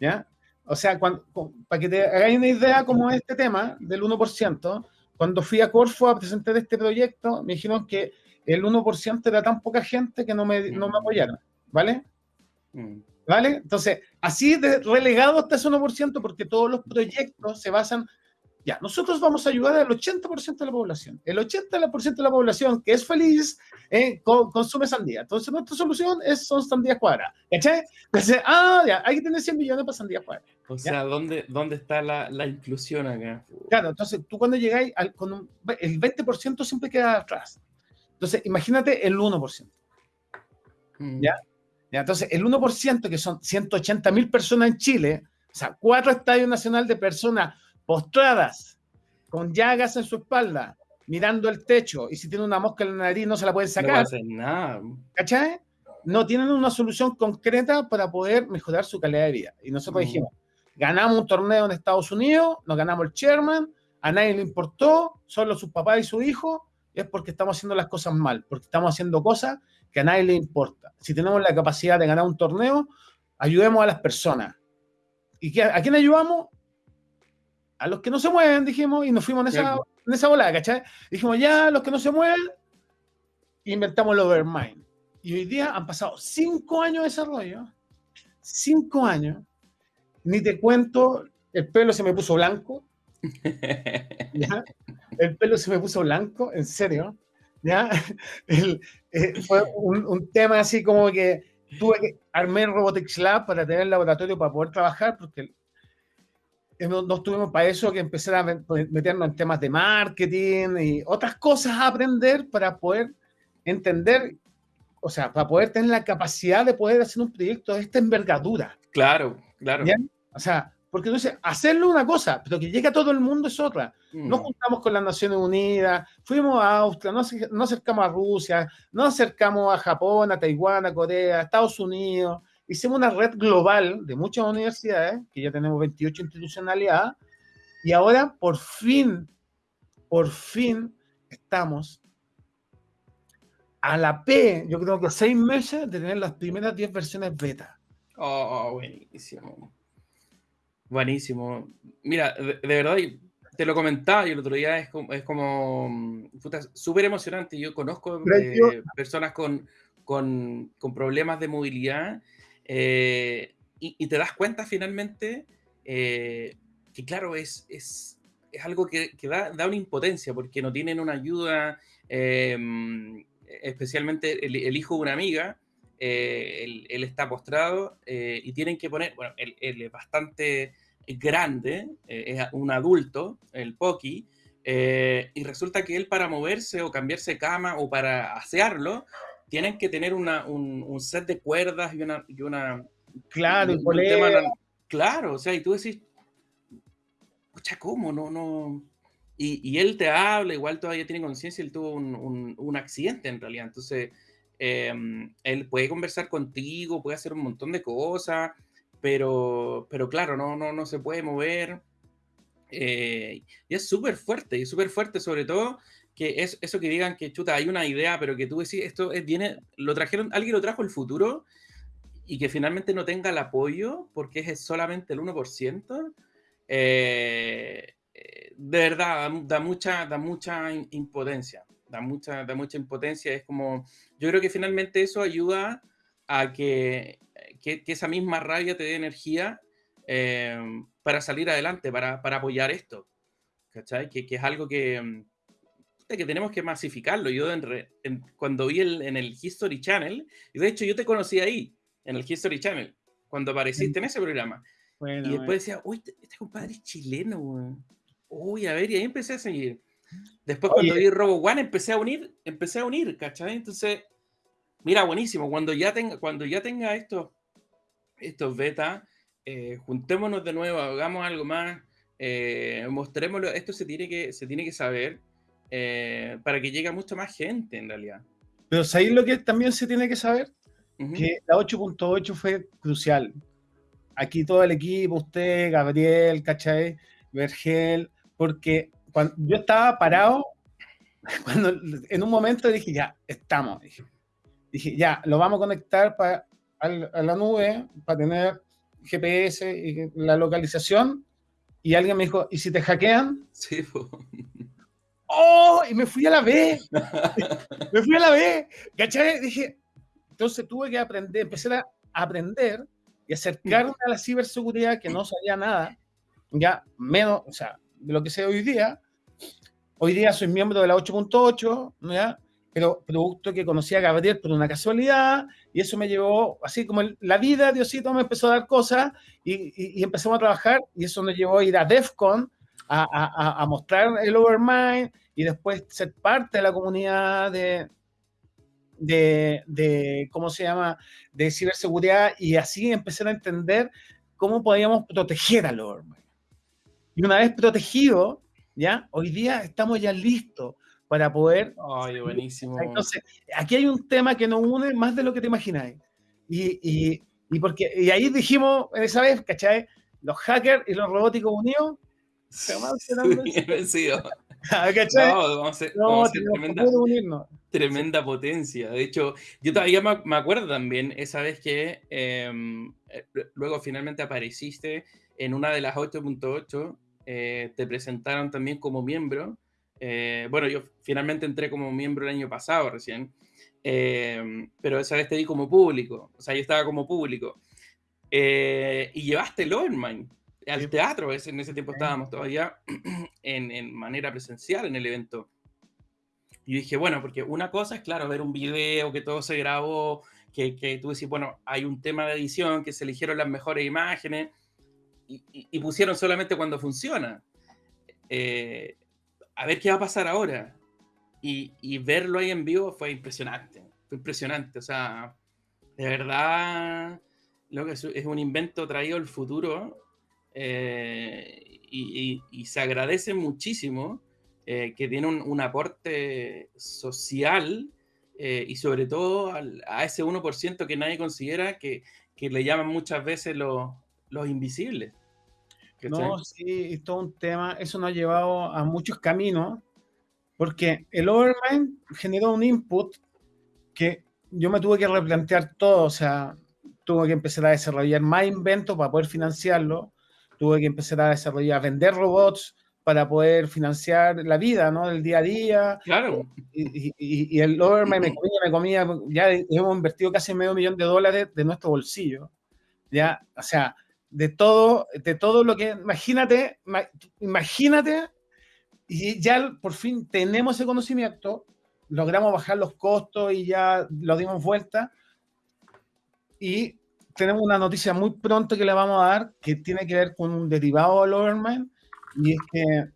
¿Ya? O sea, para que te hagáis una idea como este tema del 1%, cuando fui a Corfo a presentar este proyecto, me dijeron que el 1% era tan poca gente que no me, no me apoyaron, ¿vale? Mm. ¿Vale? Entonces, así de relegado está ese 1% porque todos los proyectos se basan ya, nosotros vamos a ayudar al 80% de la población. El 80% de la población que es feliz eh, consume sandía. Entonces, nuestra solución es, son sandías cuadradas. ¿Cachai? Entonces, ah, ya, hay que tener 100 millones para sandías cuadradas. O sea, ¿dónde, ¿dónde está la, la, inclusión acá? Claro, entonces tú cuando llegáis, al, con el 20% siempre queda atrás. Entonces, imagínate el 1%. Mm. ¿Ya? ¿Ya? Entonces, el 1%, que son 180 mil personas en Chile, o sea, cuatro estadios nacionales de personas postradas, con llagas en su espalda, mirando el techo, y si tiene una mosca en la nariz no se la pueden sacar. No nada. ¿Cachai? No tienen una solución concreta para poder mejorar su calidad de vida. Y nosotros dijimos, ganamos un torneo en Estados Unidos, nos ganamos el chairman, a nadie le importó, solo sus papás y su hijo, es porque estamos haciendo las cosas mal, porque estamos haciendo cosas que a nadie le importa. Si tenemos la capacidad de ganar un torneo, ayudemos a las personas. ¿Y a quién ayudamos? A los que no se mueven, dijimos, y nos fuimos en esa, en esa volada, ¿cachai? Dijimos, ya, los que no se mueven, inventamos el Overmind. Y hoy día han pasado cinco años de desarrollo, cinco años, ni te cuento, el pelo se me puso blanco, el pelo se me puso blanco, en serio, ¿ya? Eh, fue un, tema así como que tuve que armar Robotics Lab para tener el laboratorio para poder trabajar, porque no, no estuvimos para eso que empezar a meternos en temas de marketing y otras cosas a aprender para poder entender, o sea, para poder tener la capacidad de poder hacer un proyecto de esta envergadura. Claro, claro. O sea, porque entonces hacerlo una cosa, pero que llegue a todo el mundo es otra. Nos mm. juntamos con las Naciones Unidas, fuimos a Austria, nos, acercamos a Rusia, nos acercamos a Japón, a Taiwán, a Corea, a Estados Unidos. Hicimos una red global de muchas universidades, que ya tenemos 28 institucionalidades, y ahora por fin, por fin estamos a la P, yo creo que seis meses de tener las primeras 10 versiones beta. Oh, buenísimo. Buenísimo. Mira, de, verdad, te lo comentaba y el otro día es como, es como súper emocionante. Yo conozco eh, personas con, con, con, problemas de movilidad eh, y, te das cuenta finalmente eh, que, claro, es, es, es algo que, da, da, una impotencia porque no tienen una ayuda, especialmente el, hijo de una amiga. Él, está postrado y tienen que poner, bueno, él, es bastante grande, eh, es un adulto, el Poki, eh, y resulta que él para moverse o cambiarse cama o para asearlo, tienen que tener una, un, set de cuerdas y una... Y una claro, claro, o sea, y tú decís, pucha, ¿cómo? No, no... Y, y, él te habla, igual todavía tiene conciencia, él tuvo un, un, accidente en realidad, entonces em, él puede conversar contigo, puede hacer un montón de cosas, pero, pero claro, no, no, no se puede mover. Eh, y es súper fuerte, y súper fuerte sobre todo que es eso que digan que chuta, hay una idea, pero que tú decís, esto es, viene, lo trajeron, alguien lo trajo el futuro y que finalmente no tenga el apoyo porque es solamente el 1%, eh, eh, de verdad da, mucha, da mucha impotencia, da mucha, da mucha impotencia, es como, yo creo que finalmente eso ayuda a que que, esa misma rabia te dé energía eh, para salir adelante, para, para apoyar esto. ¿Cachai? Que, que, es algo que, que tenemos que masificarlo. Yo cuando vi el, en el History Channel, y de hecho yo te conocí ahí, en el History Channel, cuando apareciste en ese programa. y después decía, uy, este, este compadre es chileno, Uy, a ver, y ahí empecé a seguir. Después cuando vi Robo One empecé a unir, empecé a unir, ¿cachai? Entonces, mira, buenísimo. Cuando ya tenga, cuando ya tenga esto, estos beta, eh, juntémonos de nuevo, hagamos algo más, eh, mostrémoslo, esto se tiene que, se tiene que saber eh, para que llegue a mucha más gente en realidad. Pero ¿sabéis lo que también se tiene que saber? Que la 8.8 fue crucial. Aquí todo el equipo, usted, Gabriel, ¿cachai? Vergel, porque cuando yo estaba parado, cuando en un momento dije, ya, estamos. Dije, dije ya, lo vamos a conectar para a la nube para tener GPS y la localización. Y alguien me dijo, ¿y si te hackean? Sí, ¡Oh! Y me fui a la B. me fui a la B. ¿Cachai? Dije, entonces tuve que aprender, empecé a aprender y acercarme a la ciberseguridad que no sabía nada, ya menos, o sea, de lo que sé hoy día. Hoy día soy miembro de la 8.8, ¿ya? pero producto que conocí a Gabriel por una casualidad, y eso me llevó, así como la vida, Diosito me empezó a dar cosas, y, y, empezamos a trabajar, y eso nos llevó a ir a DEFCON, a, a, a, mostrar el Overmind, y después ser parte de la comunidad de, de, de, ¿cómo se llama?, de ciberseguridad, y así empezar a entender cómo podíamos proteger al Overmind. Y una vez protegido, ¿ya? Hoy día estamos ya listos para poder... Ay, buenísimo. Entonces, aquí hay un tema que nos une más de lo que te imagináis. Y, y, y, porque, y ahí dijimos esa vez, ¿cachai? los hackers y los robóticos unidos serán vencidos. Ah, no, vamos a tremenda, tremenda, potencia. De hecho, yo todavía me, acuerdo también esa vez que em, eh, luego finalmente apareciste en una de las 8.8, eh, te presentaron también como miembro. Eh, bueno, yo finalmente entré como miembro el año pasado recién, em, pero esa vez te di como público, o sea, yo estaba como público. y llevaste el Overmind al teatro, en ese tiempo estábamos todavía en, manera presencial en el evento. Y dije, bueno, porque una cosa es, claro, ver un video que todo se grabó, que, que tú decís, bueno, hay un tema de edición, que se eligieron las mejores imágenes y, pusieron solamente cuando funciona. Eh, a ver qué va a pasar ahora. Y, y, verlo ahí en vivo fue impresionante, fue impresionante. O sea, de verdad, lo que es, es un invento traído al futuro eh, y, se agradece muchísimo eh, que tiene un, aporte social eh, y sobre todo a ese 1% que nadie considera que, que le llaman muchas veces los, los invisibles. No, sí, es todo un tema. Eso nos ha llevado a muchos caminos, porque el Overmind generó un input que yo me tuve que replantear todo, o sea, tuve que empezar a desarrollar más inventos para poder financiarlo, tuve que empezar a desarrollar, a vender robots para poder financiar la vida, ¿no? El día a día. Claro. Y, y, y el Overman me comía, me comía, ya hemos invertido casi medio millón de dólares de nuestro bolsillo. Ya, o sea, de todo, de todo lo que, imagínate, imagínate, y ya por fin tenemos ese conocimiento, logramos bajar los costos y ya lo dimos vuelta. Y tenemos una noticia muy pronto que le vamos a dar que tiene que ver con un derivado del Overmind y es que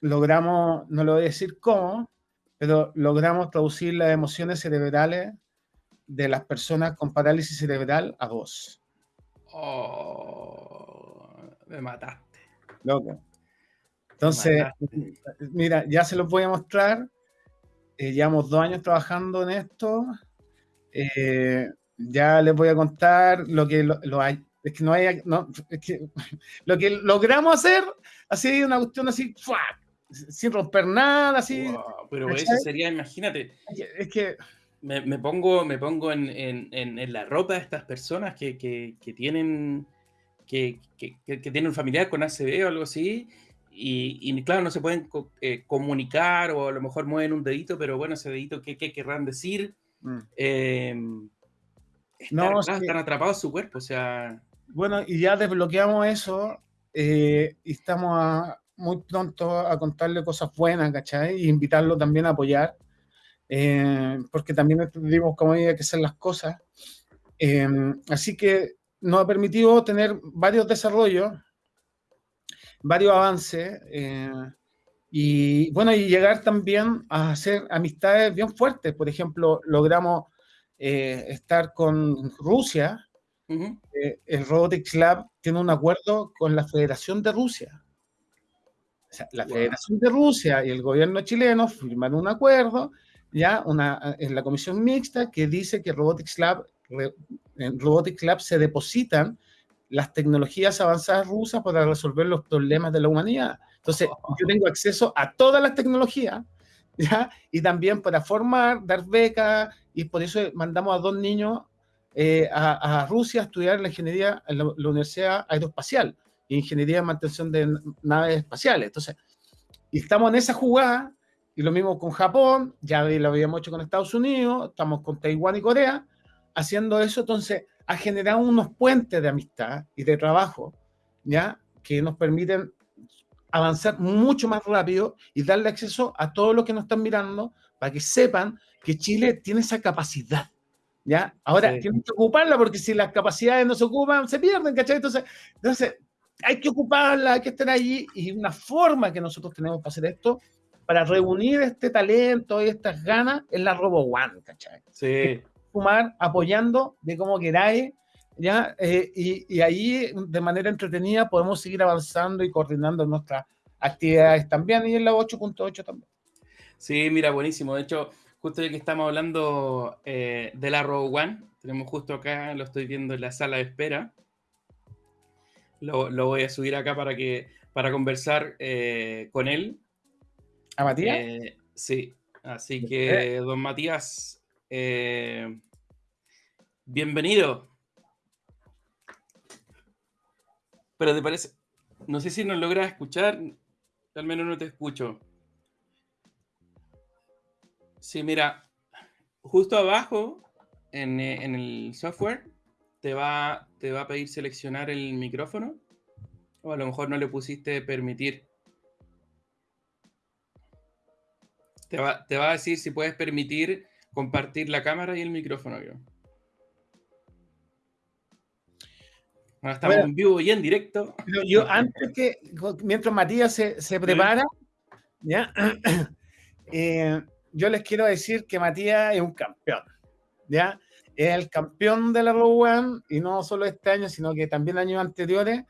logramos, no lo voy a decir cómo, pero logramos traducir las emociones cerebrales de las personas con parálisis cerebral a voz. Oh, me mataste. Loco. Entonces, mira, ya se los voy a mostrar. Eh, llevamos dos años trabajando en esto. Eh, ya les voy a contar lo que lo, hay. Es que no hay, no, es que lo que logramos hacer, así una cuestión así, sin romper nada, así. pero eso sería, imagínate. Es que. Me, me pongo, me pongo en, en, en, la ropa de estas personas que, que, que tienen que, que, tienen un familiar con ACV o algo así, y, y claro, no se pueden eh, comunicar o a lo mejor mueven un dedito, pero bueno, ese dedito, ¿qué, qué querrán decir? Mm. Eh, no, están atrapados en su cuerpo, o sea. Bueno, y ya desbloqueamos eso eh, y estamos muy pronto a contarle cosas buenas, ¿cachai? Y invitarlo también a apoyar, eh, porque también entendimos cómo hay que hacer las cosas. Eh, así que nos ha permitido tener varios desarrollos, varios avances, y bueno, y llegar también a hacer amistades bien fuertes. Por ejemplo, logramos eh, estar con Rusia, eh, el Robotics Lab tiene un acuerdo con la Federación de Rusia. la Federación de Rusia y el gobierno chileno firman un acuerdo, ya una, en la comisión mixta que dice que Robotics Lab, en Robotics Lab se depositan las tecnologías avanzadas rusas para resolver los problemas de la humanidad. Entonces, oh. yo tengo acceso a todas las tecnologías, ¿ya? Y también para formar, dar becas, y por eso mandamos a dos niños eh, a, Rusia a estudiar la ingeniería en la, Universidad Aeroespacial, ingeniería de mantención de naves espaciales. Entonces, y estamos en esa jugada, y lo mismo con Japón, ya lo habíamos hecho con Estados Unidos, estamos con Taiwán y Corea, haciendo eso, entonces, ha generado unos puentes de amistad y de trabajo, ¿ya? Que nos permiten avanzar mucho más rápido y darle acceso a todos los que nos están mirando para que sepan que Chile tiene esa capacidad. ¿Ya? Ahora, tienen que ocuparla porque si las capacidades no se ocupan, se pierden, ¿cachai? Entonces, entonces hay que ocuparla, hay que estar allí y una forma que nosotros tenemos para hacer esto, para reunir este talento y estas ganas, es la Robo One, ¿cachai? Sí. Fumar apoyando de como queráis, ¿ya? Eh, y, y, ahí, de manera entretenida, podemos seguir avanzando y coordinando nuestras actividades también y en la 8.8 también. Sí, mira, buenísimo. De hecho, justo ya que estamos hablando eh, de la Row One, tenemos justo acá, lo estoy viendo en la sala de espera. Lo, voy a subir acá para que para conversar eh, con él. ¿A Matías? Eh, sí, así que, don Matías, bienvenido. Pero te parece, no sé si nos logras escuchar, al menos no te escucho. Sí, mira, justo abajo en, en el software te va, te va a pedir seleccionar el micrófono. O a lo mejor no le pusiste permitir. Te va, te va a decir si puedes permitir compartir la cámara y el micrófono. Ahora estamos en vivo y en directo. Yo antes que, mientras Matías se, se prepara, ¿ya? Eh, yo les quiero decir que Matías es un campeón, ¿ya? es el campeón de la Row One y no solo este año, sino que también años anteriores.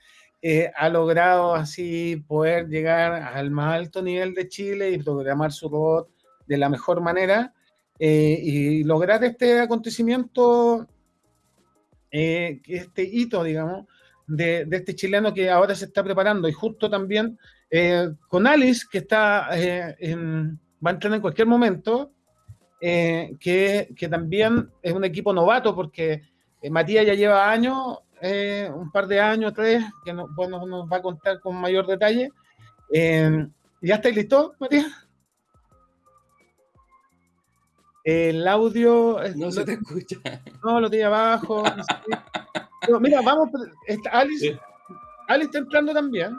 Eh, ha logrado así poder llegar al más alto nivel de Chile y programar su robot de la mejor manera eh, y lograr este acontecimiento, eh, este hito, digamos, de, de, este chileno que ahora se está preparando y justo también con Alice, que está en, va a entrar en cualquier momento, eh, que, que, también es un equipo novato porque eh, Matías ya lleva años, eh, un par de años, tres, que no, bueno, nos va a contar con mayor detalle. ¿Ya estáis listo, Matías? El audio. No se te escucha. No, lo tiene abajo. mira, vamos. Alice, Alice está entrando también.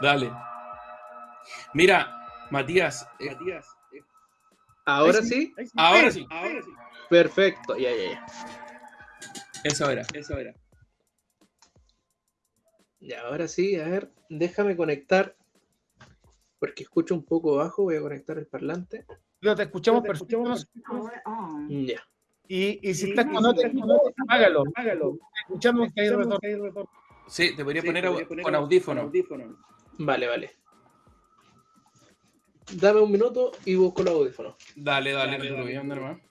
Dale. Mira, Matías. Matías ¿Ahora sí? Ahora sí. Ahora sí. Perfecto, ya, ya, ya. Eso era, eso era. Ya, ahora sí, a ver, déjame conectar, porque escucho un poco bajo, voy a conectar el parlante. Lo te escuchamos perfecto. Ya. Y, y si estás con otro, hágalo, hágalo. Escuchamos que hay retorno. Sí, te podría poner, con audífono. Vale, vale. Dame un minuto y busco los audífonos. Dale, dale, dale, dale, dale.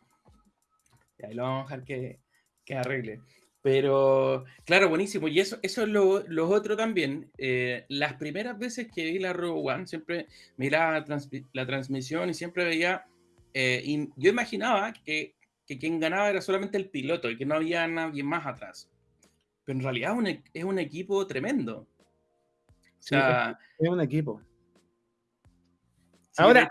Y ahí lo vamos a dejar que, que, arregle. Pero, claro, buenísimo. Y eso, eso es lo, lo otro también. Eh, las primeras veces que vi la Rogue One, siempre miraba la, la transmisión y siempre veía. Eh, y yo imaginaba que, que, quien ganaba era solamente el piloto y que no había nadie más atrás. Pero en realidad es un, es un equipo tremendo. O sea, es un equipo. Ahora,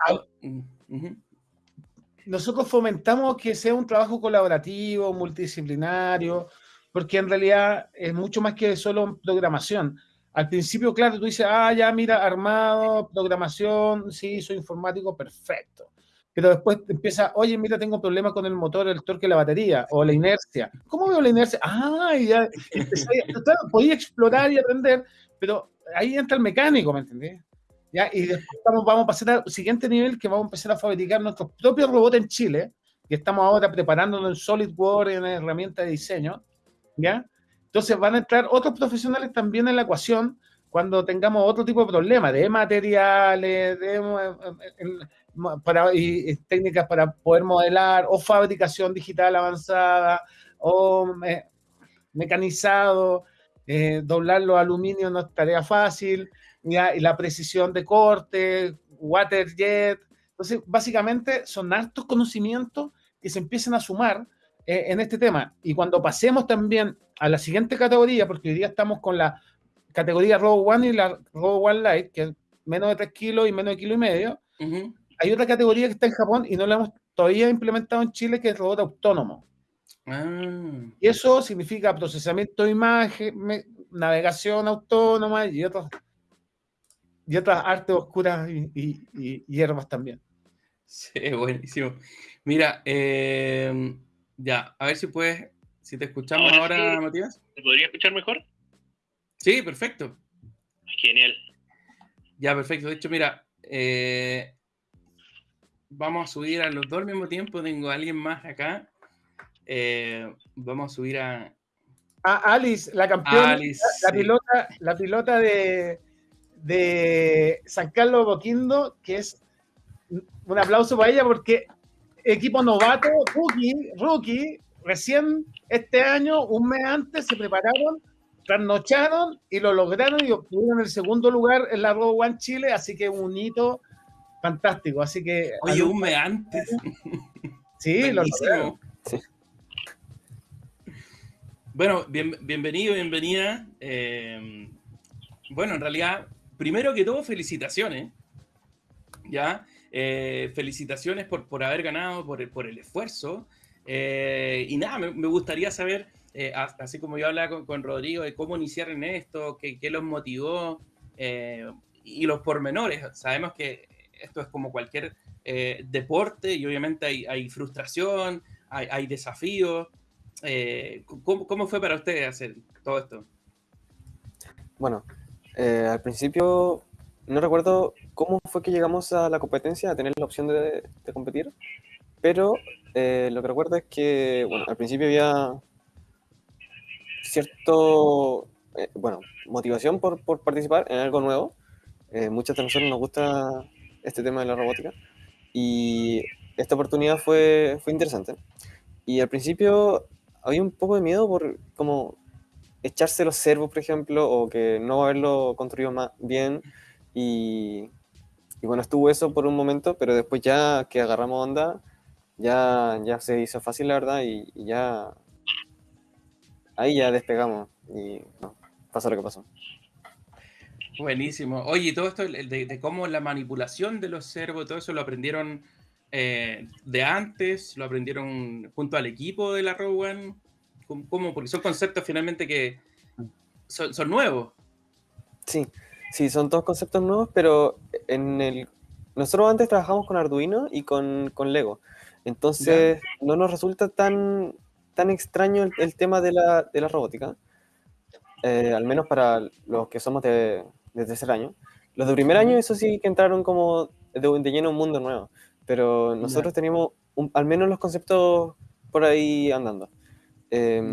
nosotros fomentamos que sea un trabajo colaborativo, multidisciplinario, porque en realidad es mucho más que solo programación. Al principio, claro, tú dices, ah, ya, mira, armado, programación, sí, soy informático, perfecto. Pero después empieza, oye, mira, tengo problemas con el motor, el torque, la batería, o la inercia. ¿Cómo veo la inercia? Ah, ya, podía explorar y aprender, pero ahí entra el mecánico, ¿me entendés? Y después vamos a pasar al siguiente nivel que vamos a empezar a fabricar nuestros propios robots en Chile, que estamos ahora preparándonos en SolidWorks, en herramienta de diseño, ¿ya? Entonces van a entrar otros profesionales también en la ecuación cuando tengamos otro tipo de problemas, de materiales, de, para, y, técnicas para poder modelar, o fabricación digital avanzada, o mecanizado, eh, doblar los aluminios no es tarea fácil, y la precisión de corte, water jet. Entonces, básicamente son altos conocimientos que se empiezan a sumar eh, en este tema. Y cuando pasemos también a la siguiente categoría, porque hoy día estamos con la categoría Robo One y la Robo One Light, que es menos de 3 kilos y menos de kilo y medio, hay otra categoría que está en Japón y no la hemos todavía implementado en Chile, que es robot autónomo. Ah. Y eso significa procesamiento de imagen, navegación autónoma y otros y otras artes oscuras y, hierbas también. Sí, buenísimo. Mira, em, ya, a ver si puedes, si te escuchamos ahora, Matías. ¿Te podría escuchar mejor? Sí, perfecto. Genial. Ya, perfecto. De hecho, mira, eh, vamos a subir a los dos al mismo tiempo. Tengo a alguien más acá. Eh, vamos a subir a. A Alice, la campeona, la, pilota, la pilota de, de San Carlos Boquindo, que es un aplauso para ella porque equipo novato, rookie, rookie, recién este año, un mes antes, se prepararon trasnocharon y lo lograron y obtuvieron el segundo lugar en la Robo One Chile, así que un hito fantástico. Así que. Oye, un mes antes. Sí, lo lograron. Bueno, bienvenido, bienvenida. Eh, bueno, en realidad, primero que todo, felicitaciones. ¿Ya? Eh, felicitaciones por, por haber ganado, por, por el esfuerzo. Eh, y nada, me, gustaría saber, eh, así como yo hablaba con, Rodrigo, de cómo iniciar en esto, qué, qué los motivó y los pormenores. Sabemos que esto es como cualquier deporte y obviamente hay, hay frustración, hay, hay desafíos. ¿cómo, ¿cómo, fue para ustedes hacer todo esto? Bueno, al principio no recuerdo cómo fue que llegamos a la competencia, a tener la opción de, competir, pero eh, lo que recuerdo es que, bueno, al principio había cierto, eh, bueno, motivación por, por, participar en algo nuevo. Eh, muchas de nosotros nos gusta este tema de la robótica y esta oportunidad fue, fue interesante. Y al principio había un poco de miedo por como echarse los servos, por ejemplo, o que no haberlo construido más bien y, bueno, estuvo eso por un momento, pero después ya que agarramos onda, ya, ya se hizo fácil, la verdad, y, ya ahí ya despegamos y no, pasó lo que pasó. Buenísimo. Oye, todo esto de, cómo la manipulación de los servos, todo eso lo aprendieron eh, de antes, lo aprendieron junto al equipo de la Rowan. ¿Cómo? Porque son conceptos finalmente que son, son nuevos. Sí, Sí, son todos conceptos nuevos, pero en el... Nosotros antes trabajamos con Arduino y con, con Lego. Entonces, no nos resulta tan, tan extraño el, tema de la, de la robótica. Eh, al menos para los que somos de, de, tercer año. Los de primer año, eso sí que entraron como de, de lleno un mundo nuevo. Pero nosotros teníamos al menos los conceptos por ahí andando. Em,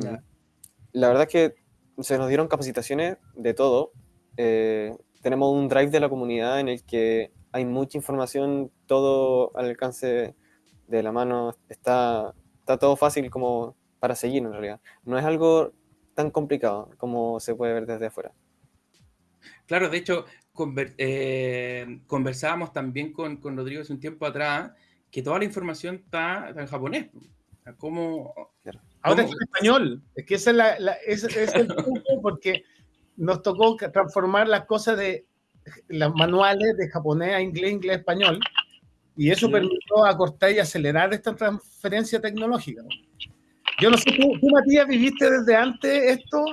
la verdad es que se nos dieron capacitaciones de todo. Eh, tenemos un drive de la comunidad en el que hay mucha información, todo al alcance de la mano, está, está todo fácil como para seguir en realidad. No es algo tan complicado como se puede ver desde afuera. Claro, de hecho, eh, conversábamos también con, con, Rodrigo hace un tiempo atrás que toda la información está, en japonés. ¿Cómo, Ahora es en español. Es que esa es, la, es, es el punto porque nos tocó transformar las cosas de los manuales de japonés a inglés, inglés, español, y eso permitió acortar y acelerar esta transferencia tecnológica. Yo no sé, ¿tú, Matías, viviste desde antes esto?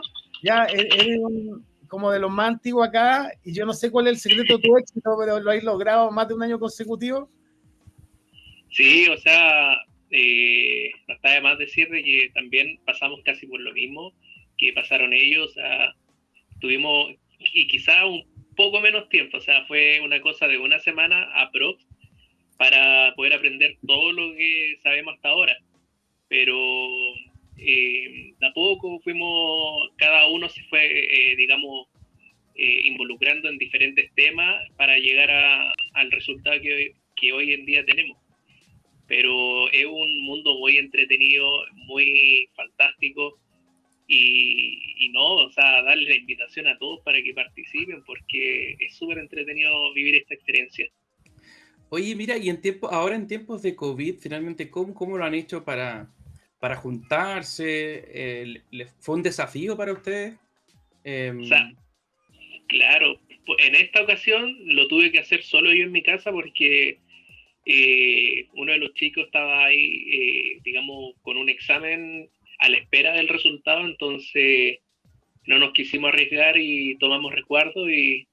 Ya e-, eres como de los más antiguos acá, y yo no sé cuál es el secreto de tu éxito, pero lo habéis logrado más de un año consecutivo. Sí, o sea, eh, está de más decir que también pasamos casi por lo mismo que pasaron ellos. a tuvimos, y quizá un poco menos tiempo, o sea, fue una cosa de una semana a pro para poder aprender todo lo que sabemos hasta ahora. Pero eh, de fuimos, cada uno se fue, eh, digamos, eh, involucrando en diferentes temas para llegar a, al resultado que que hoy en día tenemos. Pero es un mundo muy entretenido, muy fantástico y, no, o sea, darle la invitación a todos para que participen porque es súper entretenido vivir esta experiencia. Oye, mira, y en tiempo, ahora en tiempos de COVID, finalmente, ¿cómo, cómo lo han hecho para, para juntarse? ¿Fue un desafío para ustedes? Em, o sea, claro, en esta ocasión lo tuve que hacer solo yo en mi casa porque eh, uno de los chicos estaba ahí, eh, digamos, con un examen a la espera del resultado, entonces no nos quisimos arriesgar y tomamos resguardo y,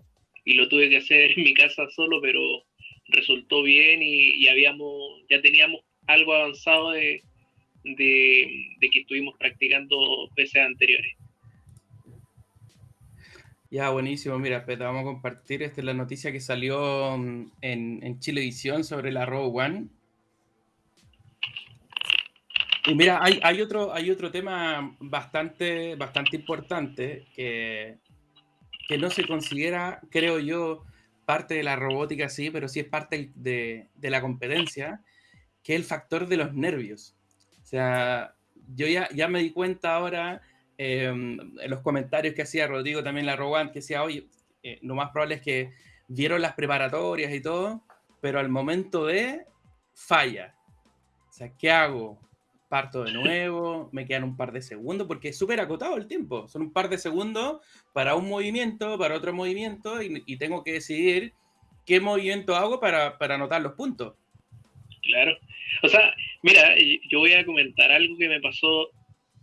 lo tuve que hacer en mi casa solo, pero resultó bien y, habíamos, ya teníamos algo avanzado de, que estuvimos practicando veces anteriores. Ya, buenísimo. Mira, vamos a compartir. Esta es la noticia que salió mm, en, en Chilevisión sobre la Row One. Y mira, hay, hay, otro, hay otro tema bastante, bastante importante que, que no se considera, creo yo, parte de la robótica, sí, pero sí es parte de, de la competencia, que es el factor de los nervios. O sea, yo ya, ya me di cuenta ahora en los comentarios que hacía Rodrigo también la Rowan, que decía, oye, eh, lo más probable es que vieron las preparatorias y todo, pero al momento de falla. O sea, ¿qué hago? Parto de nuevo, me quedan un par de segundos, porque es súper acotado el tiempo. Son un par de segundos para un movimiento, para otro movimiento, y, tengo que decidir qué movimiento hago para, para anotar los puntos. Claro. O sea, mira, yo voy a comentar algo que me pasó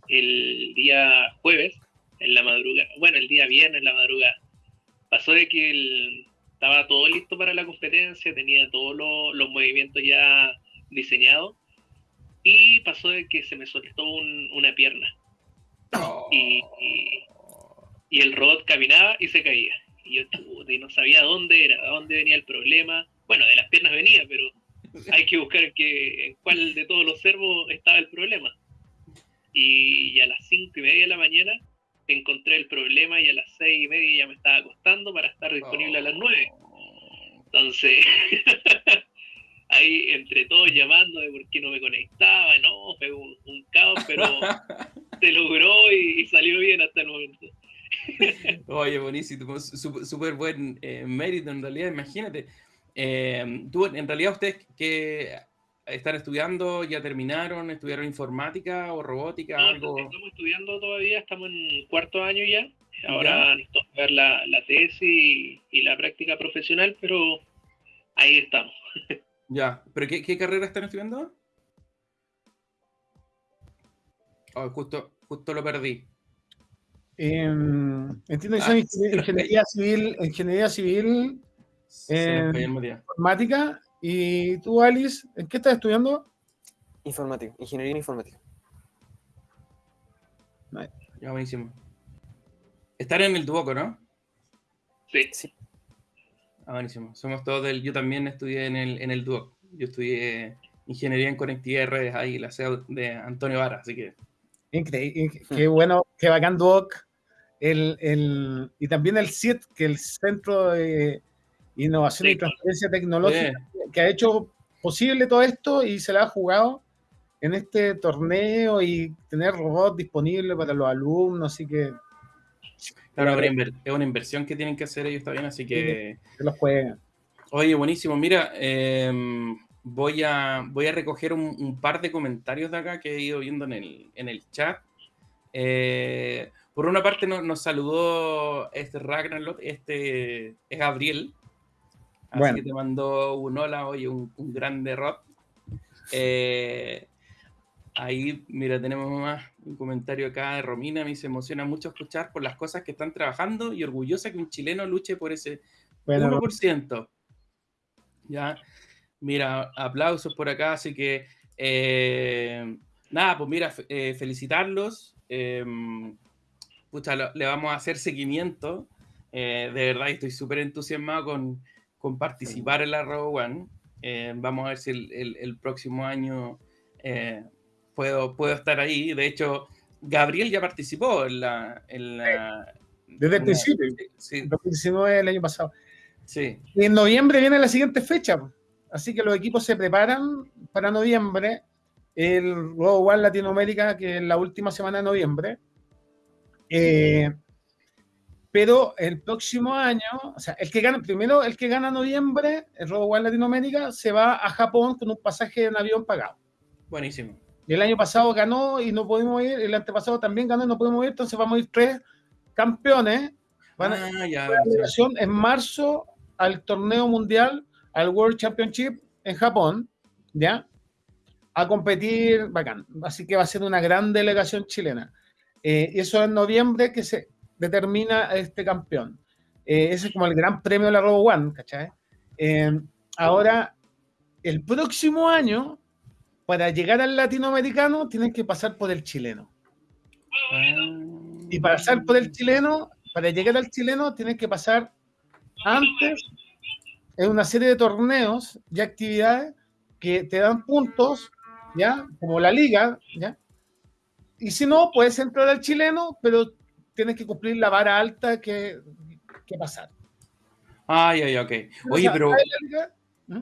el día jueves, en la madrugada, bueno, el día viernes en la madrugada. Pasó de que estaba todo listo para la competencia, tenía todos los movimientos ya diseñados, y pasó de que se me soltó una pierna. Y, y, el robot caminaba y se caía. Y yo y no sabía dónde era, dónde venía el problema. Bueno, de las piernas venía, pero hay que buscar que, en cuál de todos los servos estaba el problema. Y, a las cinco y media de la mañana encontré el problema y a las seis y media ya me estaba acostando para estar disponible a las nueve. Entonces, ahí entre todos llamando de por qué no me conectaba, no, fue un, caos, pero se logró y, salió bien hasta el momento. Oye, buenísimo, súper buen eh, mérito en realidad, imagínate. Eh, tú, en realidad, ustedes que están estudiando, ya terminaron, estudiaron informática o robótica, algo. Estamos estudiando todavía, estamos en cuarto año ya. Ahora necesito ver la, la tesis y, la práctica profesional, pero ahí estamos. Ya, ¿pero qué, carrera están estudiando? Oh, justo, justo lo perdí. Em, entiendo que son ah, ingeniería civil, ingeniería civil informática. ¿Y tú, Alice, en qué estás estudiando? Informática, ingeniería informática. Ya, buenísimo. Estar en el Duoco, ¿no? Sí. sí. Ah, buenísimo. Somos todos del. Yo también estudié en el, en el Duoc. Yo estudié ingeniería en conectividad de redes ahí, la sede de Antonio Vara, así que. Increíble. Qué bueno, qué bacán Duoc. El, el, y también el CIET, que es el Centro de innovación y transferencia tecnológica, que ha hecho posible todo esto y se la ha jugado en este torneo y tener robots disponibles para los alumnos, así que... Claro, es una inversión que tienen que hacer ellos también, así que... Se los juegan. Oye, buenísimo. Mira, em, voy, a, voy a recoger un, par de comentarios de acá que he ido viendo en el, en el chat. Eh, por una parte nos, saludó este Ragnarok, este es Gabriel, Así que te mandó un hola, oye, un, un grande rock. Eh, ahí, mira, tenemos más un comentario acá de Romina. Me se emociona mucho escuchar por las cosas que están trabajando y orgullosa que un chileno luche por ese 1%. Ya, mira, aplausos por acá. Así que, eh, nada, pues mira, eh, felicitarlos. Em, le vamos a hacer seguimiento. de verdad, estoy súper entusiasmado con con participar en la Robo One. Eh, vamos a ver si el, próximo año eh, puedo, puedo estar ahí. De hecho, Gabriel ya participó en la... Desde el principio. Sí. 2019 el año pasado. Sí. Y en noviembre viene la siguiente fecha. Así que los equipos se preparan para noviembre. El Robo One Latinoamérica, que es la última semana de noviembre. Eh, pero el próximo año, o sea, el que gana, primero el que gana noviembre, el Robo Latinoamérica, se va a Japón con un pasaje en avión pagado. Buenísimo. Y el año pasado ganó y no pudimos ir, el antepasado también ganó y no pudimos ir, entonces vamos a ir tres campeones. Van a ah, ya, en marzo al torneo mundial, al World Championship en Japón, ¿ya? A competir, bacán. Así que va a ser una gran delegación chilena. Eh, y eso en noviembre, que se, determina a este campeón. Eh, ese es como el gran premio de la Robo One, ¿cachai? Eh, ahora, el próximo año, para llegar al latinoamericano, tienes que pasar por el chileno. Y para pasar por el chileno, para llegar al chileno, tienes que pasar antes en una serie de torneos y actividades que te dan puntos, ¿ya? Como la liga, ¿ya? Y si no, puedes entrar al chileno, pero tienes que cumplir la vara alta que, que pasar. Ay, ay, ok. Oye, pero... ¿Mm?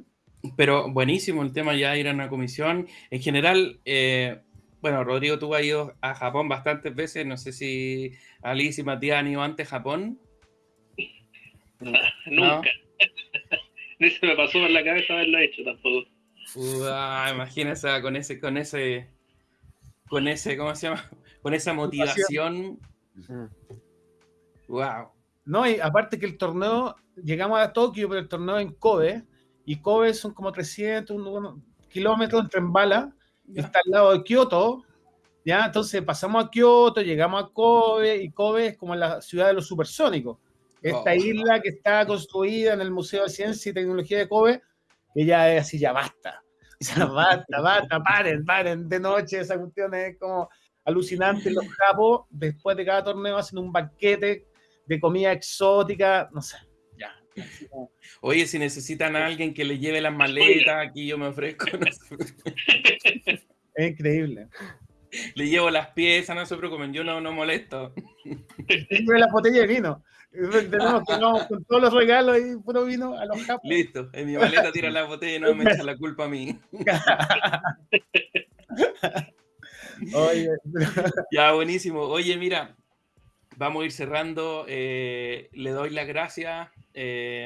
Pero buenísimo el tema ya ir a una comisión. En general, eh, bueno, Rodrigo, tú has ido a Japón bastantes veces. No sé si Alice y Matías han ido antes a Japón. Nunca. Ni se me pasó por la cabeza haberlo hecho tampoco. Uah, imagínese con ese, con ese, con ese, ¿cómo se llama? Con esa motivación. Wow. No, y aparte que el torneo, llegamos a Tokio, pero el torneo en Kobe, y Kobe son como 300 un- kilómetros en bala, y está al lado de Kioto, ¿ya? Entonces pasamos a Kioto, llegamos a Kobe, y Kobe es como la ciudad de los supersónicos. Esta Oh. isla que está construida en el Museo de Ciencia y Tecnología de Kobe, que ya es así, ya basta. Ya basta, basta, paren, paren, de noche esa cuestión es como alucinante. Los capos, después de cada torneo, hacen un banquete de comida exótica, no sé, ya. Oye, si necesitan a alguien que le lleve las maletas, aquí yo me ofrezco. no sé. Es increíble. le llevo las piezas, no se preocupen, yo no, no molesto. Siempre la botella de vino. Tenemos que vamos con todos los regalos y puro vino a los capos. Listo, en mi maleta tira la botella y no me echa la culpa a mí. Oye, Ya, buenísimo. Oye, mira, vamos a ir cerrando. eh, le doy las gracias, eh,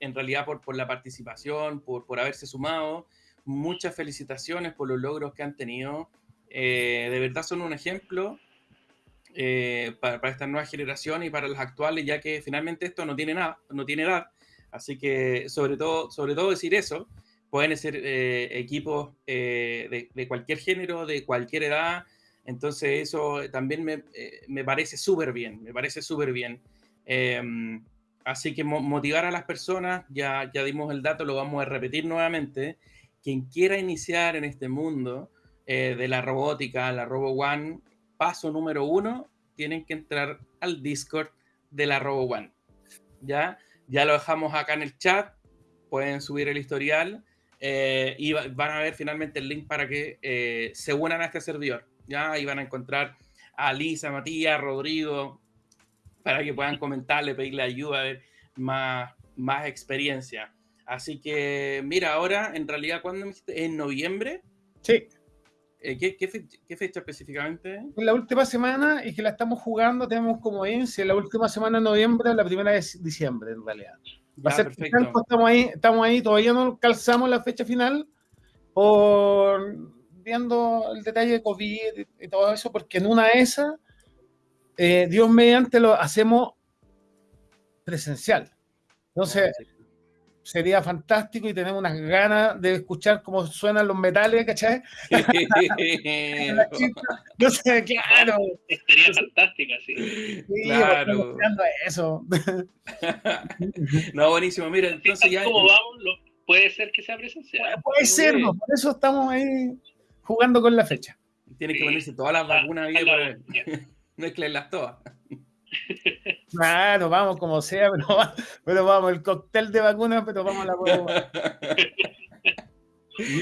en realidad, por, por la participación, por, por haberse sumado. Muchas felicitaciones por los logros que han tenido. Eh, de verdad son un ejemplo eh, para, para esta nueva generación y para las actuales, ya que finalmente esto no tiene nada, no tiene edad. Así que sobre todo, sobre todo decir eso, pueden ser eh, equipos eh, de, de cualquier género, de cualquier edad. Entonces eso también me, eh, me parece súper bien, me parece súper bien. Eh, así que mo- motivar a las personas, ya, ya dimos el dato, lo vamos a repetir nuevamente. Quien quiera iniciar en este mundo eh, de la robótica, la Robo One, paso número uno, tienen que entrar al Discord de la Robo One. ¿Ya? Ya lo dejamos acá en el chat, pueden subir el historial eh, y va- van a ver finalmente el link para que eh, se unan a este servidor. Ya ahí van a encontrar a Lisa, Matías, Rodrigo, para que puedan comentarle, pedirle ayuda, a ver más, más experiencia. Así que, mira, ahora, en realidad, ¿cuándo me dijiste? ¿En noviembre? sí, Eh, ¿qué, qué fe- qué fecha específicamente? en la última semana y que la estamos jugando, tenemos como en la última semana de noviembre, la primera de diciembre, en realidad. Va a ser perfecto. estamos ahí, estamos ahí, todavía no calzamos la fecha final por viendo el detalle de COVID y, y todo eso, porque en una de esas, eh, Dios mediante lo hacemos presencial. Entonces, sería fantástico y tenemos unas ganas de escuchar cómo suenan los metales, ¿cachai? No sé, claro. Estaría fantástica, sí. Sí, Claro. eso. no, buenísimo. Mira, entonces ya. como vamos, lo- puede ser que sea presencial. Puede ser, ¿no? por eso estamos ahí jugando con la fecha. Tienen que ponerse todas las vacunas ahí Ojalá, para mezclarlas todas. Claro, vamos como sea, pero, pero vamos, el cóctel de vacunas, pero vamos a la prueba.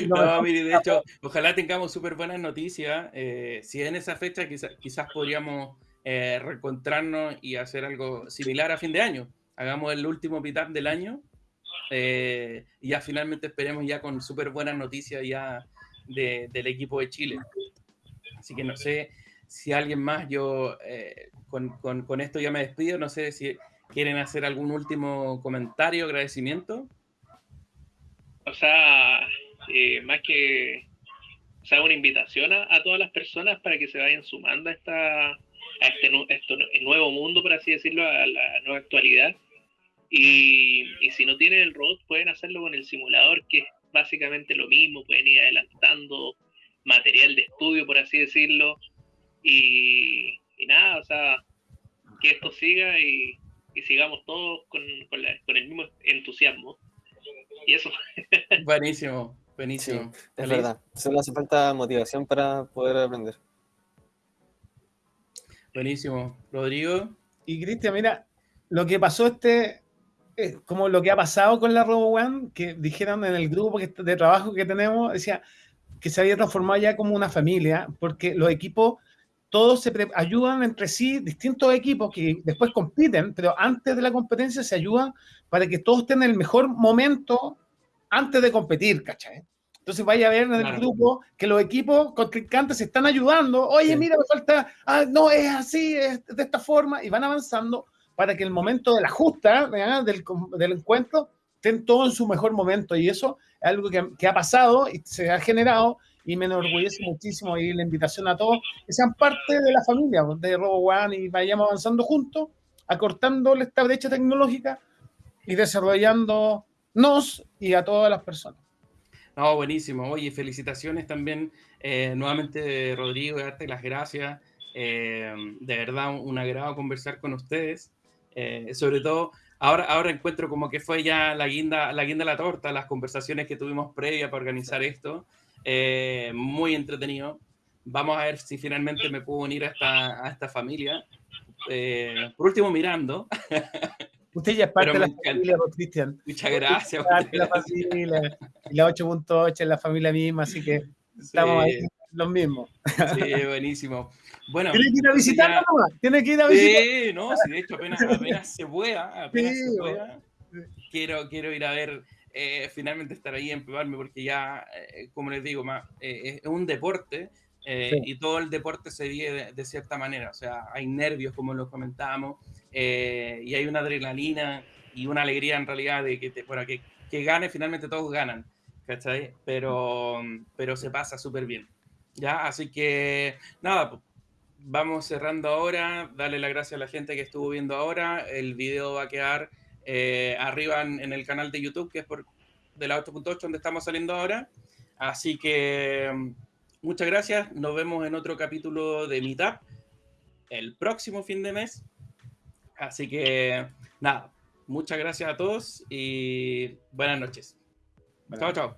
No, mire, de hecho, ojalá tengamos súper buenas noticias. eh, si en esa fecha quizá- quizás podríamos eh, reencontrarnos y hacer algo similar a fin de año. Hagamos el último meetup del año eh, y ya finalmente esperemos ya con súper buenas noticias ya de- del equipo de Chile. Así que no sé si alguien más, yo eh, con, con- esto ya me despido, no sé si quieren hacer algún último comentario, agradecimiento. O sea, eh, más que sea, una invitación a, todas las personas para que se vayan sumando a, esta, a este el nuevo mundo, por así decirlo, a la nueva actualidad. Y, y si no tienen el robot, pueden hacerlo con el simulador, que es básicamente lo mismo, pueden ir adelantando material de estudio, por así decirlo. Y, y nada, o sea, que esto siga y, y sigamos todos con, con la- con el mismo entusiasmo. Y eso. Buenísimo, buenísimo. Es verdad. Solo hace falta motivación para poder aprender. Buenísimo. Rodrigo. Y Cristian, mira, lo que pasó este, eh, como lo que ha pasado con la Robo One, que dijeron en el grupo de trabajo que tenemos, decía que se había transformado ya como una familia, porque los equipos, todos se ayudan entre sí, distintos equipos que después compiten, pero antes de la competencia se ayudan para que todos tengan el mejor momento antes de competir, ¿cachai? Entonces vaya a ver en el Claro. grupo que los equipos contrincantes se están ayudando. Oye, Sí. mira, me falta, ah, no, es así, es de esta forma, y van avanzando para que el momento de la justa, ¿verdad? del, encuentro, estén todos en su mejor momento. Y eso es algo que, que ha pasado y se ha generado, y me enorgullece muchísimo y la invitación a todos que sean parte de la familia pues, de Robo One y vayamos avanzando juntos, acortando esta brecha tecnológica y desarrollándonos y a todas las personas. No, buenísimo. Oye, felicitaciones también eh, nuevamente, Rodrigo, darte las gracias. Eh, de verdad, un, un agrado conversar con ustedes. Eh, sobre todo, ahora, ahora encuentro como que fue ya la guinda, la guinda de la torta, las conversaciones que tuvimos previa para organizar esto. Eh, muy entretenido. Vamos a ver si finalmente me puedo unir a esta, a esta familia. Eh, por último, mirando. Usted ya es parte de la familia, Cristian. Muchas gracias. Parte de la familia. Y la 8.8 es la familia misma, así que estamos ahí los mismos. Sí, buenísimo. Bueno, Tiene que ir a entonces visitar ya- nomás. Tiene que ir a visitar. Sí, no, sí, de hecho apenas, apenas se pueda, apenas Sí, se pueda, quiero, quiero ir a ver, eh, finalmente estar ahí, empeparme, porque ya, eh, como les digo, más, eh, es un deporte eh, Sí. y todo el deporte se vive de, de cierta manera, o sea, hay nervios, como lo comentábamos, eh, y hay una adrenalina y una alegría en realidad de que, te, bueno, que, que gane, finalmente todos ganan, ¿cachai? Pero, pero se pasa súper bien, ¿ya? Así que, nada, pues, vamos cerrando ahora. Dale las gracias a la gente que estuvo viendo ahora. El video va a quedar eh, arriba en, en el canal de YouTube, que es por de la 8.8, donde estamos saliendo ahora. Así que mm, muchas gracias. Nos vemos en otro capítulo de Meetup el próximo fin de mes. Así que nada, muchas gracias a todos y buenas noches. Chao, chao.